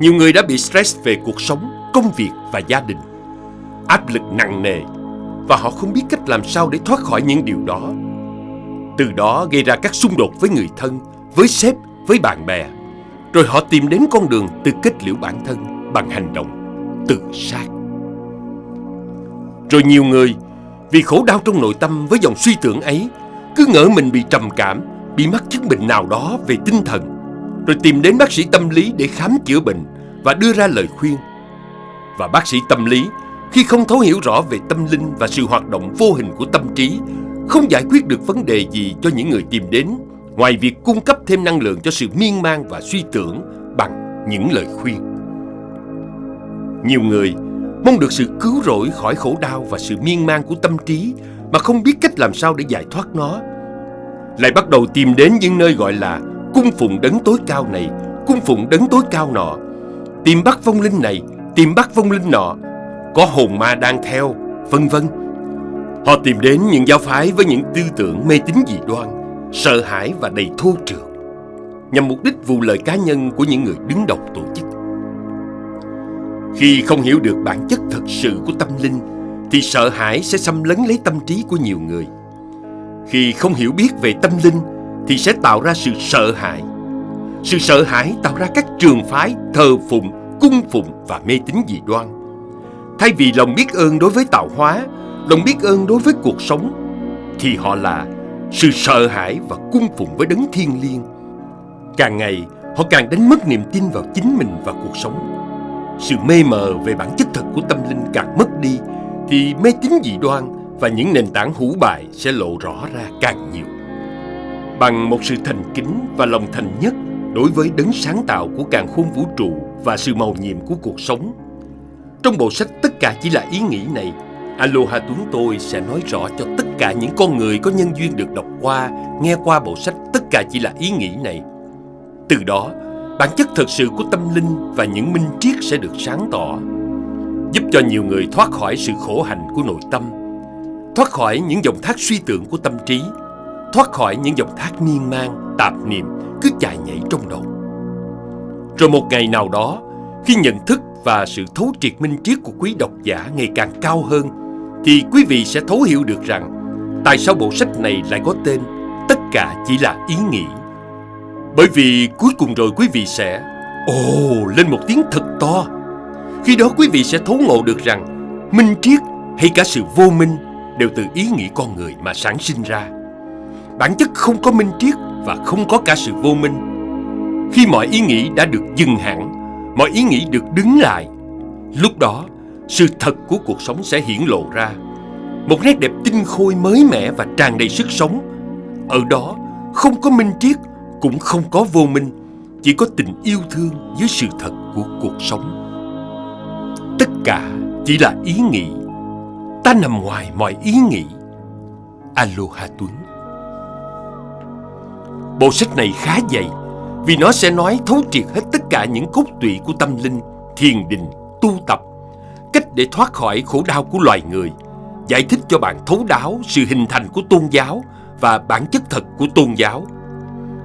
nhiều người đã bị stress về cuộc sống, công việc và gia đình. Áp lực nặng nề và họ không biết cách làm sao để thoát khỏi những điều đó. Từ đó gây ra các xung đột với người thân, với sếp, với bạn bè. Rồi họ tìm đến con đường tự kết liễu bản thân bằng hành động tự sát. Rồi nhiều người vì khổ đau trong nội tâm với dòng suy tưởng ấy cứ ngỡ mình bị trầm cảm, bị mắc chứng bệnh nào đó về tinh thần, rồi tìm đến bác sĩ tâm lý để khám chữa bệnh và đưa ra lời khuyên. Và bác sĩ tâm lý khi không thấu hiểu rõ về tâm linh và sự hoạt động vô hình của tâm trí, không giải quyết được vấn đề gì cho những người tìm đến, ngoài việc cung cấp thêm năng lượng cho sự miên man và suy tưởng bằng những lời khuyên. Nhiều người mong được sự cứu rỗi khỏi khổ đau và sự miên man của tâm trí mà không biết cách làm sao để giải thoát nó. Lại bắt đầu tìm đến những nơi gọi là cung phụng đấng tối cao này, cung phụng đấng tối cao nọ, tìm bắt vong linh này, tìm bắt vong linh nọ, có hồn ma đang theo, vân vân. Họ tìm đến những giáo phái với những tư tưởng mê tín dị đoan, sợ hãi và đầy thô trượt, nhằm mục đích vụ lợi cá nhân của những người đứng đầu tổ chức. Khi không hiểu được bản chất thật sự của tâm linh, thì sợ hãi sẽ xâm lấn lấy tâm trí của nhiều người. Khi không hiểu biết về tâm linh, thì sẽ tạo ra sự sợ hãi. Sự sợ hãi tạo ra các trường phái thờ phụng, cung phụng và mê tín dị đoan. Thay vì lòng biết ơn đối với tạo hóa, lòng biết ơn đối với cuộc sống, thì họ là sự sợ hãi và cung phụng với đấng thiên liêng. Càng ngày, họ càng đánh mất niềm tin vào chính mình và cuộc sống. Sự mê mờ về bản chất thật của tâm linh càng mất đi, thì mê tín dị đoan và những nền tảng hủ bại sẽ lộ rõ ra càng nhiều. Bằng một sự thành kính và lòng thành nhất đối với đấng sáng tạo của càng khôn vũ trụ và sự màu nhiệm của cuộc sống. Trong bộ sách Tất cả chỉ là ý nghĩ này, Aloha Tuấn tôi sẽ nói rõ cho tất cả những con người có nhân duyên được đọc qua, nghe qua bộ sách Tất cả chỉ là ý nghĩ này. Từ đó, bản chất thật sự của tâm linh và những minh triết sẽ được sáng tỏ, giúp cho nhiều người thoát khỏi sự khổ hạnh của nội tâm, thoát khỏi những dòng thác suy tưởng của tâm trí, thoát khỏi những dòng thác niên mang tạp niệm cứ chạy nhảy trong đầu. Rồi một ngày nào đó, khi nhận thức và sự thấu triệt minh triết của quý độc giả ngày càng cao hơn, thì quý vị sẽ thấu hiểu được rằng tại sao bộ sách này lại có tên Tất cả chỉ là ý nghĩ. Bởi vì cuối cùng rồi quý vị sẽ Ồ, lên một tiếng thật to. Khi đó quý vị sẽ thấu ngộ được rằng minh triết hay cả sự vô minh đều từ ý nghĩ con người mà sản sinh ra. Bản chất không có minh triết và không có cả sự vô minh. Khi mọi ý nghĩ đã được dừng hẳn, mọi ý nghĩ được đứng lại, lúc đó sự thật của cuộc sống sẽ hiển lộ ra. Một nét đẹp tinh khôi mới mẻ và tràn đầy sức sống. Ở đó không có minh triết, cũng không có vô minh, chỉ có tình yêu thương với sự thật của cuộc sống. Tất cả chỉ là ý nghĩ. Ta nằm ngoài mọi ý nghĩ. Aloha Tuấn Bộ sách này khá dày vì nó sẽ nói thấu triệt hết tất cả những cốt tủy của tâm linh, thiền định, tu tập, để thoát khỏi khổ đau của loài người, giải thích cho bạn thấu đáo sự hình thành của tôn giáo và bản chất thật của tôn giáo,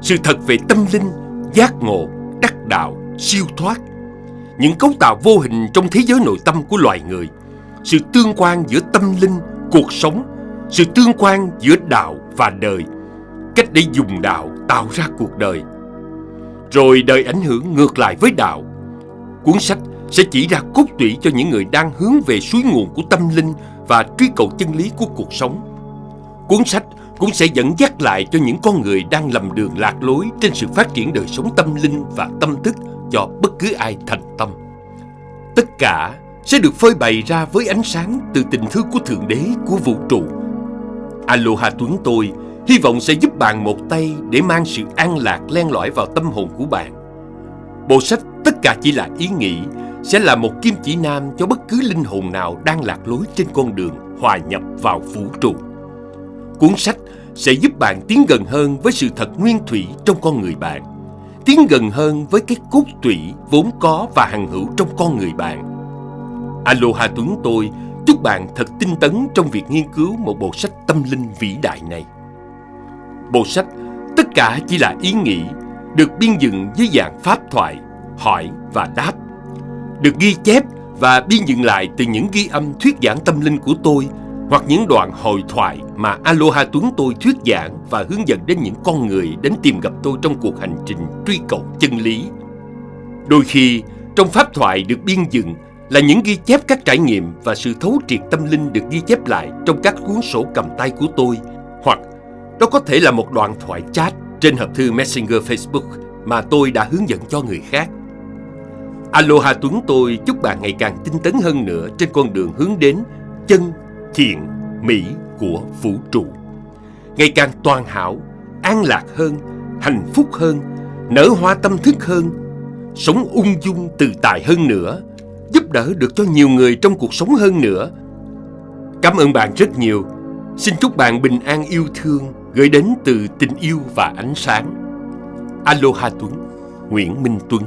sự thật về tâm linh, giác ngộ, đắc đạo, siêu thoát, những cấu tạo vô hình trong thế giới nội tâm của loài người, sự tương quan giữa tâm linh, cuộc sống, sự tương quan giữa đạo và đời, cách để dùng đạo tạo ra cuộc đời. Rồi đời ảnh hưởng ngược lại với đạo. Cuốn sách sẽ chỉ ra cốt tủy cho những người đang hướng về suối nguồn của tâm linh và truy cầu chân lý của cuộc sống. Cuốn sách cũng sẽ dẫn dắt lại cho những con người đang lầm đường lạc lối trên sự phát triển đời sống tâm linh và tâm thức cho bất cứ ai thành tâm. Tất cả sẽ được phơi bày ra với ánh sáng từ tình thương của Thượng Đế, của vũ trụ. Aloha Tuấn tôi hy vọng sẽ giúp bạn một tay để mang sự an lạc len lỏi vào tâm hồn của bạn. Bộ sách Tất cả chỉ là ý nghĩ sẽ là một kim chỉ nam cho bất cứ linh hồn nào đang lạc lối trên con đường hòa nhập vào vũ trụ. Cuốn sách sẽ giúp bạn tiến gần hơn với sự thật nguyên thủy trong con người bạn, tiến gần hơn với cái cốt tủy vốn có và hằng hữu trong con người bạn. Aloha Tuấn tôi chúc bạn thật tinh tấn trong việc nghiên cứu một bộ sách tâm linh vĩ đại này. Bộ sách tất cả chỉ là ý nghĩ được biên dựng dưới dạng pháp thoại, hỏi và đáp. Được ghi chép và biên dựng lại từ những ghi âm thuyết giảng tâm linh của tôi hoặc những đoạn hội thoại mà Aloha Tuấn tôi thuyết giảng và hướng dẫn đến những con người đến tìm gặp tôi trong cuộc hành trình truy cầu chân lý. Đôi khi, trong pháp thoại được biên dựng là những ghi chép các trải nghiệm và sự thấu triệt tâm linh được ghi chép lại trong các cuốn sổ cầm tay của tôi hoặc đó có thể là một đoạn thoại chat trên hộp thư Messenger Facebook mà tôi đã hướng dẫn cho người khác. Aloha Tuấn tôi chúc bạn ngày càng tinh tấn hơn nữa trên con đường hướng đến chân, thiện, mỹ của vũ trụ. Ngày càng toàn hảo, an lạc hơn, hạnh phúc hơn, nở hoa tâm thức hơn, sống ung dung tự tại hơn nữa, giúp đỡ được cho nhiều người trong cuộc sống hơn nữa. Cảm ơn bạn rất nhiều. Xin chúc bạn bình an yêu thương gửi đến từ tình yêu và ánh sáng. Aloha Tuấn, Nguyễn Minh Tuấn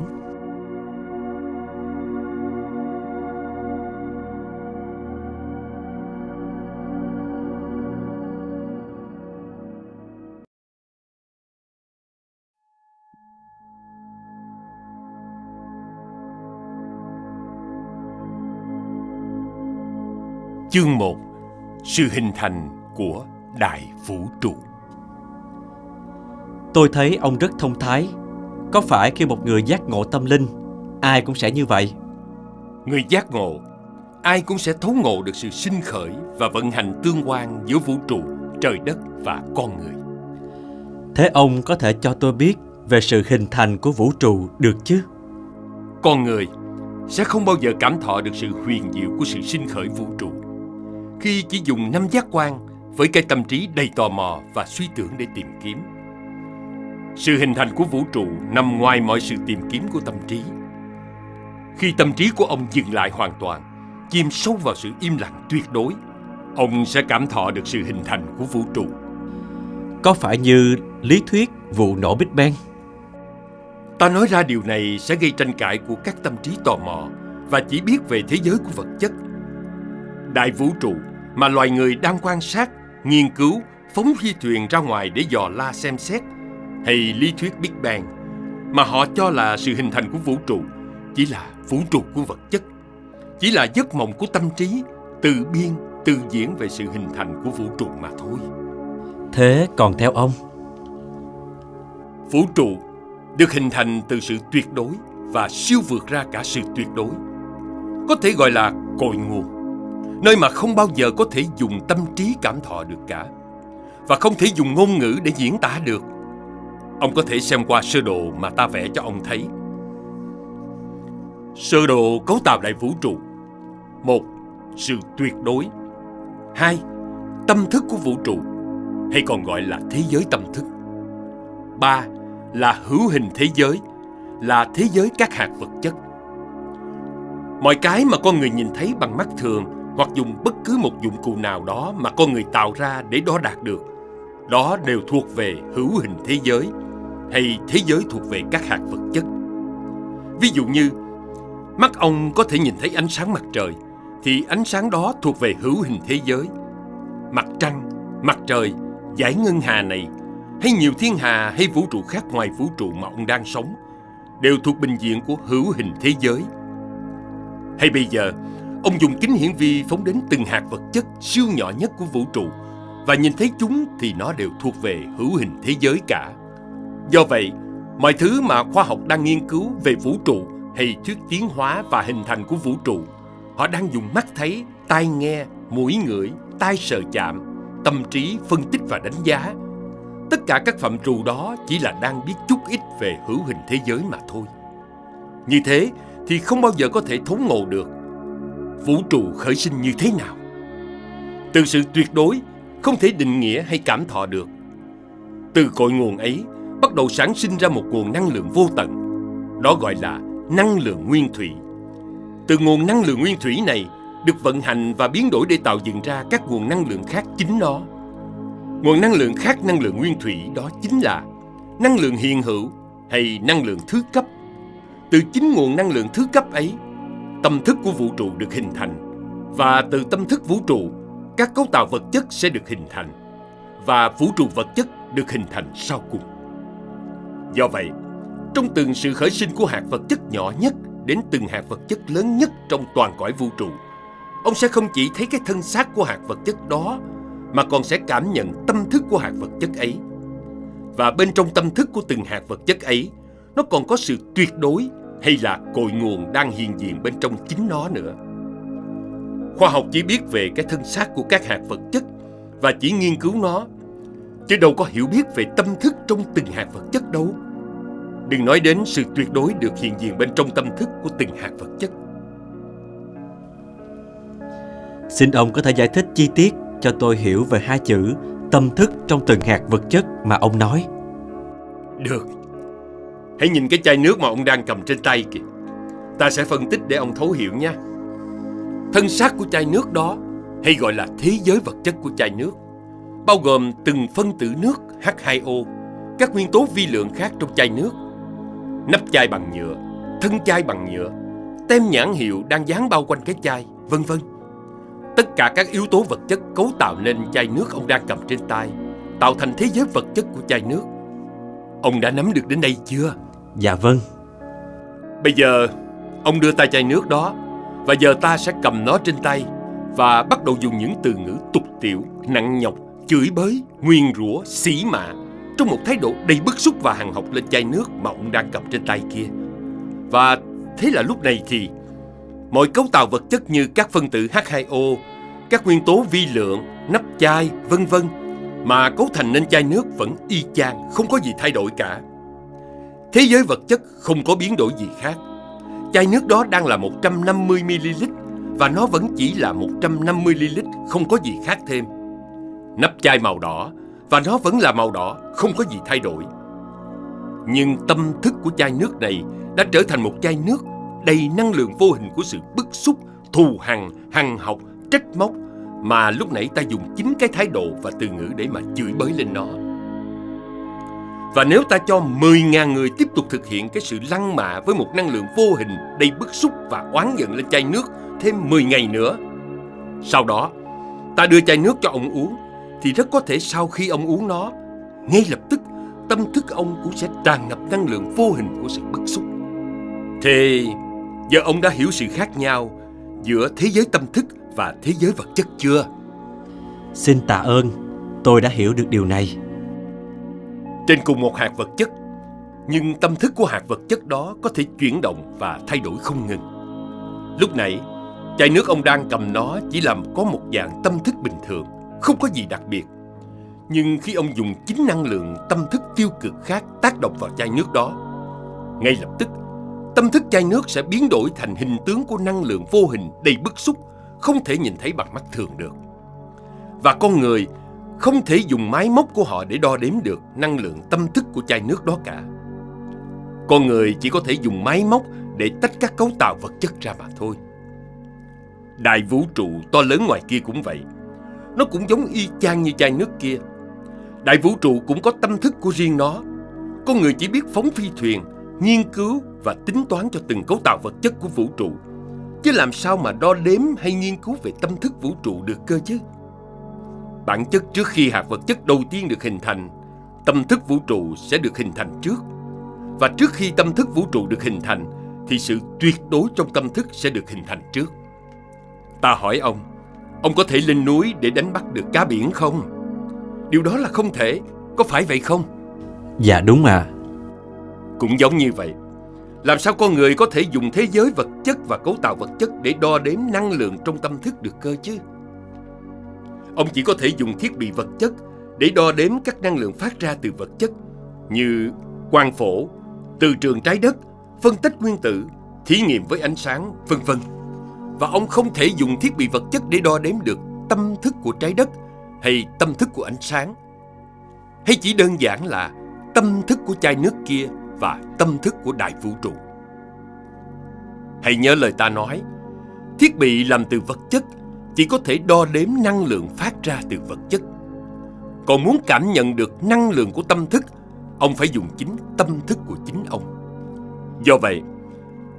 Chương 1 Sự hình thành của Đại Vũ Trụ Tôi thấy ông rất thông thái. Có phải khi một người giác ngộ tâm linh, ai cũng sẽ như vậy? Người giác ngộ, ai cũng sẽ thấu ngộ được sự sinh khởi và vận hành tương quan giữa vũ trụ, trời đất và con người. Thế ông có thể cho tôi biết về sự hình thành của vũ trụ được chứ? Con người sẽ không bao giờ cảm thọ được sự huyền diệu của sự sinh khởi vũ trụ khi chỉ dùng năm giác quan với cái tâm trí đầy tò mò và suy tưởng để tìm kiếm. Sự hình thành của vũ trụ nằm ngoài mọi sự tìm kiếm của tâm trí. Khi tâm trí của ông dừng lại hoàn toàn, chìm sâu vào sự im lặng tuyệt đối, ông sẽ cảm thọ được sự hình thành của vũ trụ. Có phải như lý thuyết vụ nổ Big Bang? Ta nói ra điều này sẽ gây tranh cãi của các tâm trí tò mò và chỉ biết về thế giới của vật chất. Đại vũ trụ mà loài người đang quan sát, nghiên cứu, phóng phi thuyền ra ngoài để dò la xem xét, hay lý thuyết Big Bang, mà họ cho là sự hình thành của vũ trụ, chỉ là vũ trụ của vật chất, chỉ là giấc mộng của tâm trí, tự biên, tự diễn về sự hình thành của vũ trụ mà thôi. Thế còn theo ông? Vũ trụ được hình thành từ sự tuyệt đối và siêu vượt ra cả sự tuyệt đối. Có thể gọi là cội nguồn nơi mà không bao giờ có thể dùng tâm trí cảm thọ được cả và không thể dùng ngôn ngữ để diễn tả được. Ông có thể xem qua sơ đồ mà ta vẽ cho ông thấy. Sơ đồ cấu tạo lại vũ trụ. Một, sự tuyệt đối. Hai, tâm thức của vũ trụ, hay còn gọi là thế giới tâm thức. Ba, là hữu hình thế giới, là thế giới các hạt vật chất. Mọi cái mà con người nhìn thấy bằng mắt thường hoặc dùng bất cứ một dụng cụ nào đó mà con người tạo ra để đo đạt được. Đó đều thuộc về hữu hình thế giới hay thế giới thuộc về các hạt vật chất. Ví dụ như, mắt ông có thể nhìn thấy ánh sáng mặt trời, thì ánh sáng đó thuộc về hữu hình thế giới. Mặt trăng, mặt trời, giải ngân hà này, hay nhiều thiên hà hay vũ trụ khác ngoài vũ trụ mà ông đang sống, đều thuộc bình diện của hữu hình thế giới. Hay bây giờ, Ông dùng kính hiển vi phóng đến từng hạt vật chất siêu nhỏ nhất của vũ trụ và nhìn thấy chúng thì nó đều thuộc về hữu hình thế giới cả. Do vậy, mọi thứ mà khoa học đang nghiên cứu về vũ trụ hay thuyết tiến hóa và hình thành của vũ trụ, họ đang dùng mắt thấy, tai nghe, mũi ngửi, tai sờ chạm, tâm trí phân tích và đánh giá. Tất cả các phạm trù đó chỉ là đang biết chút ít về hữu hình thế giới mà thôi. Như thế thì không bao giờ có thể thấu ngộ được vũ trụ khởi sinh như thế nào. Từ sự tuyệt đối không thể định nghĩa hay cảm thọ được. Từ cội nguồn ấy bắt đầu sản sinh ra một nguồn năng lượng vô tận. Đó gọi là năng lượng nguyên thủy. Từ nguồn năng lượng nguyên thủy này được vận hành và biến đổi để tạo dựng ra các nguồn năng lượng khác chính nó. Nguồn năng lượng khác năng lượng nguyên thủy đó chính là năng lượng hiện hữu hay năng lượng thứ cấp. Từ chính nguồn năng lượng thứ cấp ấy, tâm thức của vũ trụ được hình thành và từ tâm thức vũ trụ, các cấu tạo vật chất sẽ được hình thành và vũ trụ vật chất được hình thành sau cùng. Do vậy, trong từng sự khởi sinh của hạt vật chất nhỏ nhất đến từng hạt vật chất lớn nhất trong toàn cõi vũ trụ, ông sẽ không chỉ thấy cái thân xác của hạt vật chất đó mà còn sẽ cảm nhận tâm thức của hạt vật chất ấy. Và bên trong tâm thức của từng hạt vật chất ấy, nó còn có sự tuyệt đối hay là cội nguồn đang hiện diện bên trong chính nó nữa. Khoa học chỉ biết về cái thân xác của các hạt vật chất và chỉ nghiên cứu nó, chứ đâu có hiểu biết về tâm thức trong từng hạt vật chất đâu. Đừng nói đến sự tuyệt đối được hiện diện bên trong tâm thức của từng hạt vật chất. Xin ông có thể giải thích chi tiết cho tôi hiểu về hai chữ tâm thức trong từng hạt vật chất mà ông nói. Được. Hãy nhìn cái chai nước mà ông đang cầm trên tay kìa. Ta sẽ phân tích để ông thấu hiểu nha. Thân xác của chai nước đó, hay gọi là thế giới vật chất của chai nước, bao gồm từng phân tử nước H2O, các nguyên tố vi lượng khác trong chai nước, nắp chai bằng nhựa, thân chai bằng nhựa, tem nhãn hiệu đang dán bao quanh cái chai, vân vân. Tất cả các yếu tố vật chất cấu tạo nên chai nước ông đang cầm trên tay, tạo thành thế giới vật chất của chai nước. Ông đã nắm được đến đây chưa? Dạ vâng. Bây giờ, ông đưa tay chai nước đó, và giờ ta sẽ cầm nó trên tay và bắt đầu dùng những từ ngữ tục tiểu, nặng nhọc, chửi bới, nguyên rủa, xỉ mạ trong một thái độ đầy bức xúc và hàng học lên chai nước mà ông đang cầm trên tay kia. Và thế là lúc này thì mọi cấu tạo vật chất như các phân tử H2O, các nguyên tố vi lượng, nắp chai, vân vân mà cấu thành nên chai nước vẫn y chang, không có gì thay đổi cả. Thế giới vật chất không có biến đổi gì khác. Chai nước đó đang là 150ml và nó vẫn chỉ là 150ml, không có gì khác thêm. Nắp chai màu đỏ và nó vẫn là màu đỏ, không có gì thay đổi. Nhưng tâm thức của chai nước này đã trở thành một chai nước đầy năng lượng vô hình của sự bức xúc, thù hằn, hằn học, trách móc mà lúc nãy ta dùng chính cái thái độ và từ ngữ để mà chửi bới lên nó. Và nếu ta cho 10.000 người tiếp tục thực hiện cái sự lăng mạ với một năng lượng vô hình đầy bức xúc và oán giận lên chai nước thêm 10 ngày nữa. Sau đó, ta đưa chai nước cho ông uống, thì rất có thể sau khi ông uống nó, ngay lập tức tâm thức ông cũng sẽ tràn ngập năng lượng vô hình của sự bức xúc. Thế giờ ông đã hiểu sự khác nhau giữa thế giới tâm thức và thế giới vật chất chưa? Xin tạ ơn, tôi đã hiểu được điều này. Trên cùng một hạt vật chất, nhưng tâm thức của hạt vật chất đó có thể chuyển động và thay đổi không ngừng. Lúc nãy, chai nước ông đang cầm nó chỉ làm có một dạng tâm thức bình thường, không có gì đặc biệt. Nhưng khi ông dùng chính năng lượng tâm thức tiêu cực khác tác động vào chai nước đó, ngay lập tức, tâm thức chai nước sẽ biến đổi thành hình tướng của năng lượng vô hình đầy bức xúc, không thể nhìn thấy bằng mắt thường được. Và con người không thể dùng máy móc của họ để đo đếm được năng lượng tâm thức của chai nước đó cả. Con người chỉ có thể dùng máy móc để tách các cấu tạo vật chất ra mà thôi. Đại vũ trụ to lớn ngoài kia cũng vậy. Nó cũng giống y chang như chai nước kia. Đại vũ trụ cũng có tâm thức của riêng nó. Con người chỉ biết phóng phi thuyền, nghiên cứu và tính toán cho từng cấu tạo vật chất của vũ trụ. Chứ làm sao mà đo đếm hay nghiên cứu về tâm thức vũ trụ được cơ chứ? Bản chất trước khi hạt vật chất đầu tiên được hình thành, tâm thức vũ trụ sẽ được hình thành trước. Và trước khi tâm thức vũ trụ được hình thành, thì sự tuyệt đối trong tâm thức sẽ được hình thành trước. Ta hỏi ông, ông có thể lên núi để đánh bắt được cá biển không? Điều đó là không thể, có phải vậy không? Dạ đúng à. Cũng giống như vậy. Làm sao con người có thể dùng thế giới vật chất và cấu tạo vật chất để đo đếm năng lượng trong tâm thức được cơ chứ? Ông chỉ có thể dùng thiết bị vật chất để đo đếm các năng lượng phát ra từ vật chất như quang phổ, từ trường trái đất phân tích nguyên tử, thí nghiệm với ánh sáng, vân vân. Và ông không thể dùng thiết bị vật chất để đo đếm được tâm thức của trái đất hay tâm thức của ánh sáng. Hay chỉ đơn giản là tâm thức của chai nước kia và tâm thức của đại vũ trụ. Hãy nhớ lời ta nói, thiết bị làm từ vật chất chỉ có thể đo đếm năng lượng phát ra từ vật chất. Còn muốn cảm nhận được năng lượng của tâm thức, ông phải dùng chính tâm thức của chính ông. Do vậy,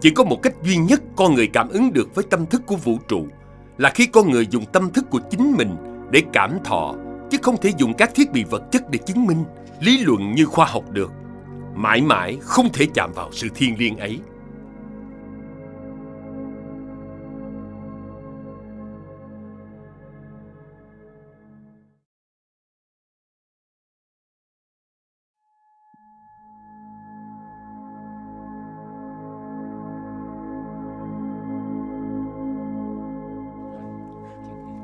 chỉ có một cách duy nhất con người cảm ứng được với tâm thức của vũ trụ là khi con người dùng tâm thức của chính mình để cảm thọ, chứ không thể dùng các thiết bị vật chất để chứng minh, lý luận như khoa học được. Mãi mãi không thể chạm vào sự thiêng liêng ấy.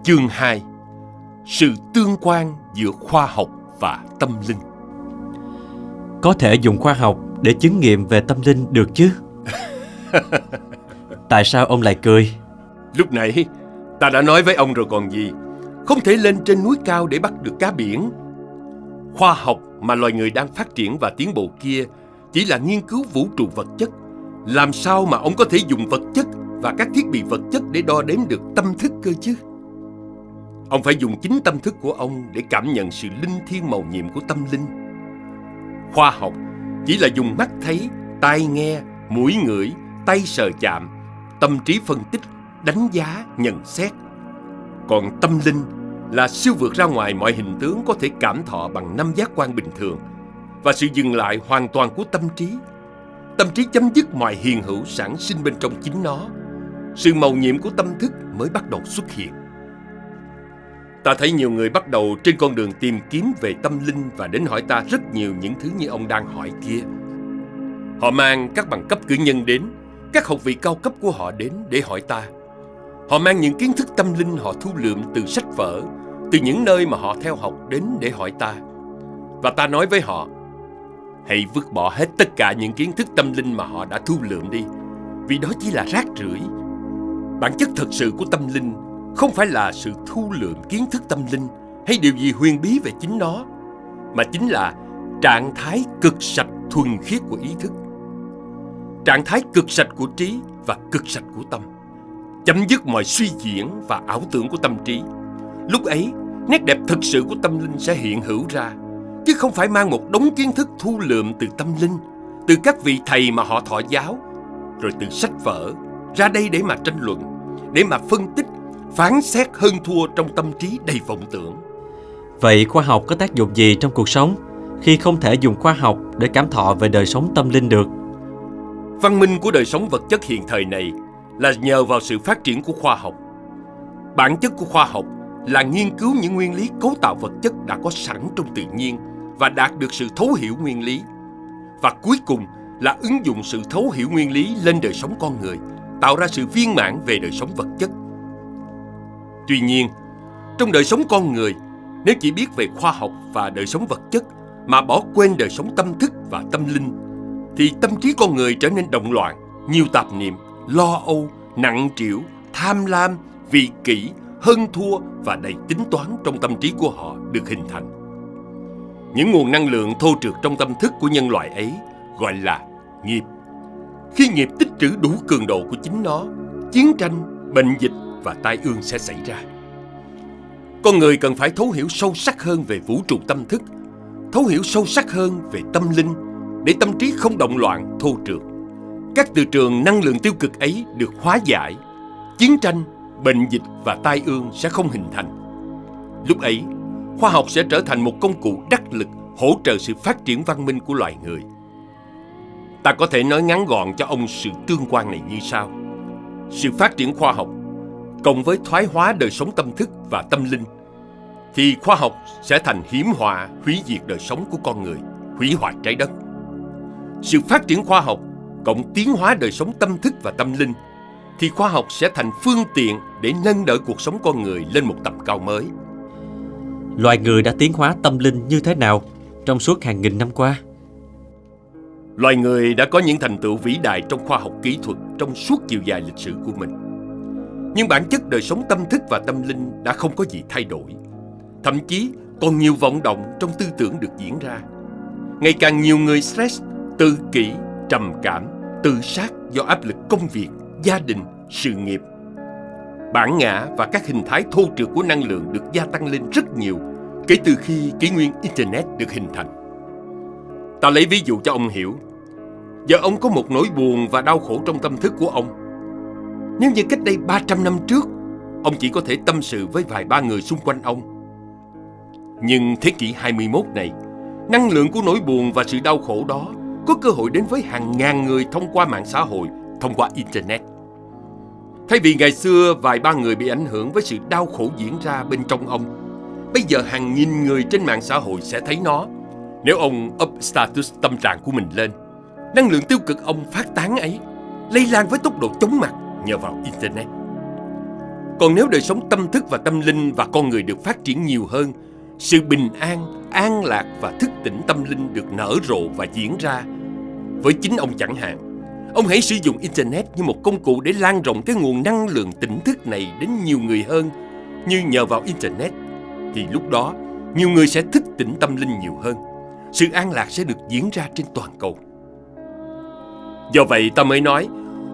Chương 2 Sự tương quan giữa khoa học và tâm linh Có thể dùng khoa học để chứng nghiệm về tâm linh được chứ? Tại sao ông lại cười? Lúc nãy ta đã nói với ông rồi còn gì Không thể lên trên núi cao để bắt được cá biển Khoa học mà loài người đang phát triển và tiến bộ kia Chỉ là nghiên cứu vũ trụ vật chất Làm sao mà ông có thể dùng vật chất và các thiết bị vật chất để đo đếm được tâm thức cơ chứ? Ông phải dùng chính tâm thức của ông để cảm nhận sự linh thiêng màu nhiệm của tâm linh. Khoa học chỉ là dùng mắt thấy, tai nghe, mũi ngửi, tay sờ chạm, tâm trí phân tích, đánh giá, nhận xét. Còn tâm linh là siêu vượt ra ngoài mọi hình tướng có thể cảm thọ bằng năm giác quan bình thường và sự dừng lại hoàn toàn của tâm trí. Tâm trí chấm dứt mọi hiền hữu sản sinh bên trong chính nó. Sự màu nhiệm của tâm thức mới bắt đầu xuất hiện. Ta thấy nhiều người bắt đầu trên con đường tìm kiếm về tâm linh và đến hỏi ta rất nhiều những thứ như ông đang hỏi kia. Họ mang các bằng cấp cử nhân đến, các học vị cao cấp của họ đến để hỏi ta. Họ mang những kiến thức tâm linh họ thu lượm từ sách vở, từ những nơi mà họ theo học đến để hỏi ta. Và ta nói với họ, hãy vứt bỏ hết tất cả những kiến thức tâm linh mà họ đã thu lượm đi, vì đó chỉ là rác rưởi. Bản chất thật sự của tâm linh không phải là sự thu lượm kiến thức tâm linh hay điều gì huyền bí về chính nó, mà chính là trạng thái cực sạch thuần khiết của ý thức. Trạng thái cực sạch của trí và cực sạch của tâm. Chấm dứt mọi suy diễn và ảo tưởng của tâm trí. Lúc ấy, nét đẹp thực sự của tâm linh sẽ hiện hữu ra, chứ không phải mang một đống kiến thức thu lượm từ tâm linh, từ các vị thầy mà họ thọ giáo, rồi từ sách vở, ra đây để mà tranh luận, để mà phân tích phán xét hơn thua trong tâm trí đầy vọng tưởng. Vậy khoa học có tác dụng gì trong cuộc sống khi không thể dùng khoa học để cảm thọ về đời sống tâm linh được? Văn minh của đời sống vật chất hiện thời này là nhờ vào sự phát triển của khoa học. Bản chất của khoa học là nghiên cứu những nguyên lý cấu tạo vật chất đã có sẵn trong tự nhiên và đạt được sự thấu hiểu nguyên lý. Và cuối cùng là ứng dụng sự thấu hiểu nguyên lý lên đời sống con người, tạo ra sự viên mãn về đời sống vật chất. Tuy nhiên, trong đời sống con người, nếu chỉ biết về khoa học và đời sống vật chất mà bỏ quên đời sống tâm thức và tâm linh, thì tâm trí con người trở nên động loạn, nhiều tạp niệm, lo âu, nặng trĩu, tham lam, vị kỷ, hơn thua và đầy tính toán trong tâm trí của họ được hình thành. Những nguồn năng lượng thô trượt trong tâm thức của nhân loại ấy gọi là nghiệp. Khi nghiệp tích trữ đủ cường độ của chính nó, chiến tranh, bệnh dịch và tai ương sẽ xảy ra. Con người cần phải thấu hiểu sâu sắc hơn về vũ trụ tâm thức, thấu hiểu sâu sắc hơn về tâm linh để tâm trí không động loạn, thô trượt. Các từ trường năng lượng tiêu cực ấy được hóa giải, chiến tranh, bệnh dịch và tai ương sẽ không hình thành. Lúc ấy, khoa học sẽ trở thành một công cụ đắc lực hỗ trợ sự phát triển văn minh của loài người. Ta có thể nói ngắn gọn cho ông sự tương quan này như sau. Sự phát triển khoa học cộng với thoái hóa đời sống tâm thức và tâm linh thì khoa học sẽ thành hiểm họa hủy diệt đời sống của con người, hủy hoại trái đất. Sự phát triển khoa học cộng tiến hóa đời sống tâm thức và tâm linh thì khoa học sẽ thành phương tiện để nâng đỡ cuộc sống con người lên một tầm cao mới. Loài người đã tiến hóa tâm linh như thế nào trong suốt hàng nghìn năm qua? Loài người đã có những thành tựu vĩ đại trong khoa học kỹ thuật trong suốt chiều dài lịch sử của mình. Nhưng bản chất đời sống tâm thức và tâm linh đã không có gì thay đổi. Thậm chí còn nhiều vọng động trong tư tưởng được diễn ra. Ngày càng nhiều người stress, tự kỷ, trầm cảm, tự sát do áp lực công việc, gia đình, sự nghiệp. Bản ngã và các hình thái thô trượt của năng lượng được gia tăng lên rất nhiều kể từ khi kỷ nguyên Internet được hình thành. Ta lấy ví dụ cho ông hiểu. Giờ ông có một nỗi buồn và đau khổ trong tâm thức của ông. Nếu như cách đây 300 năm trước, ông chỉ có thể tâm sự với vài ba người xung quanh ông. Nhưng thế kỷ 21 này, năng lượng của nỗi buồn và sự đau khổ đó có cơ hội đến với hàng ngàn người thông qua mạng xã hội, thông qua Internet. Thay vì ngày xưa vài ba người bị ảnh hưởng với sự đau khổ diễn ra bên trong ông, bây giờ hàng nghìn người trên mạng xã hội sẽ thấy nó nếu ông up status tâm trạng của mình lên, năng lượng tiêu cực ông phát tán ấy lây lan với tốc độ chóng mặt nhờ vào Internet. Còn nếu đời sống tâm thức và tâm linh và con người được phát triển nhiều hơn, sự bình an, an lạc và thức tỉnh tâm linh được nở rộ và diễn ra. Với chính ông chẳng hạn, ông hãy sử dụng Internet như một công cụ để lan rộng cái nguồn năng lượng tỉnh thức này đến nhiều người hơn. Như nhờ vào Internet, thì lúc đó nhiều người sẽ thức tỉnh tâm linh nhiều hơn sự an lạc sẽ được diễn ra trên toàn cầu. Do vậy ta mới nói,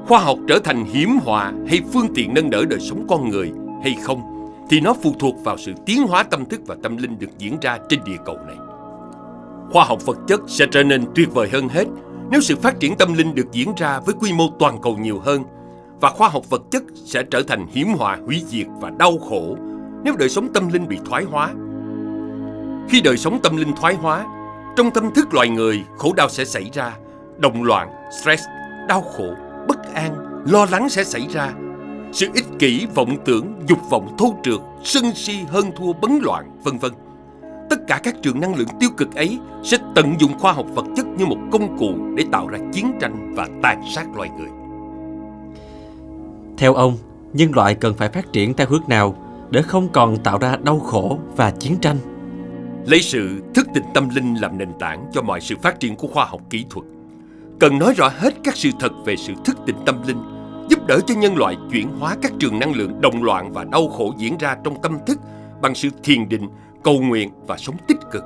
khoa học trở thành hiểm họa hay phương tiện nâng đỡ đời sống con người hay không, thì nó phụ thuộc vào sự tiến hóa tâm thức và tâm linh được diễn ra trên địa cầu này. Khoa học vật chất sẽ trở nên tuyệt vời hơn hết nếu sự phát triển tâm linh được diễn ra với quy mô toàn cầu nhiều hơn và khoa học vật chất sẽ trở thành hiểm họa hủy diệt và đau khổ nếu đời sống tâm linh bị thoái hóa. Khi đời sống tâm linh thoái hóa, trong tâm thức loài người, khổ đau sẽ xảy ra, động loạn, stress, đau khổ, bất an, lo lắng sẽ xảy ra. Sự ích kỷ, vọng tưởng, dục vọng thô trượt, sân si, hơn thua, bấn loạn, vân vân. Tất cả các trường năng lượng tiêu cực ấy sẽ tận dụng khoa học vật chất như một công cụ để tạo ra chiến tranh và tàn sát loài người. Theo ông, nhân loại cần phải phát triển theo hướng nào để không còn tạo ra đau khổ và chiến tranh? lấy sự thức tỉnh tâm linh làm nền tảng cho mọi sự phát triển của khoa học kỹ thuật. Cần nói rõ hết các sự thật về sự thức tỉnh tâm linh, giúp đỡ cho nhân loại chuyển hóa các trường năng lượng đồng loạn và đau khổ diễn ra trong tâm thức bằng sự thiền định, cầu nguyện và sống tích cực.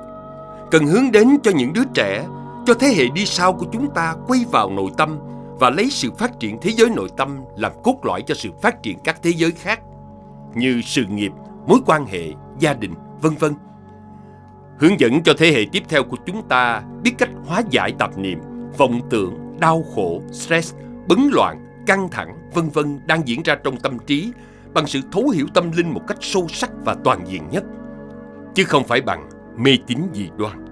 Cần hướng đến cho những đứa trẻ, cho thế hệ đi sau của chúng ta quay vào nội tâm và lấy sự phát triển thế giới nội tâm làm cốt lõi cho sự phát triển các thế giới khác như sự nghiệp, mối quan hệ, gia đình, vân vân hướng dẫn cho thế hệ tiếp theo của chúng ta biết cách hóa giải tạp niệm, vọng tưởng, đau khổ, stress, bấn loạn, căng thẳng, vân vân đang diễn ra trong tâm trí bằng sự thấu hiểu tâm linh một cách sâu sắc và toàn diện nhất, chứ không phải bằng mê tín dị đoan.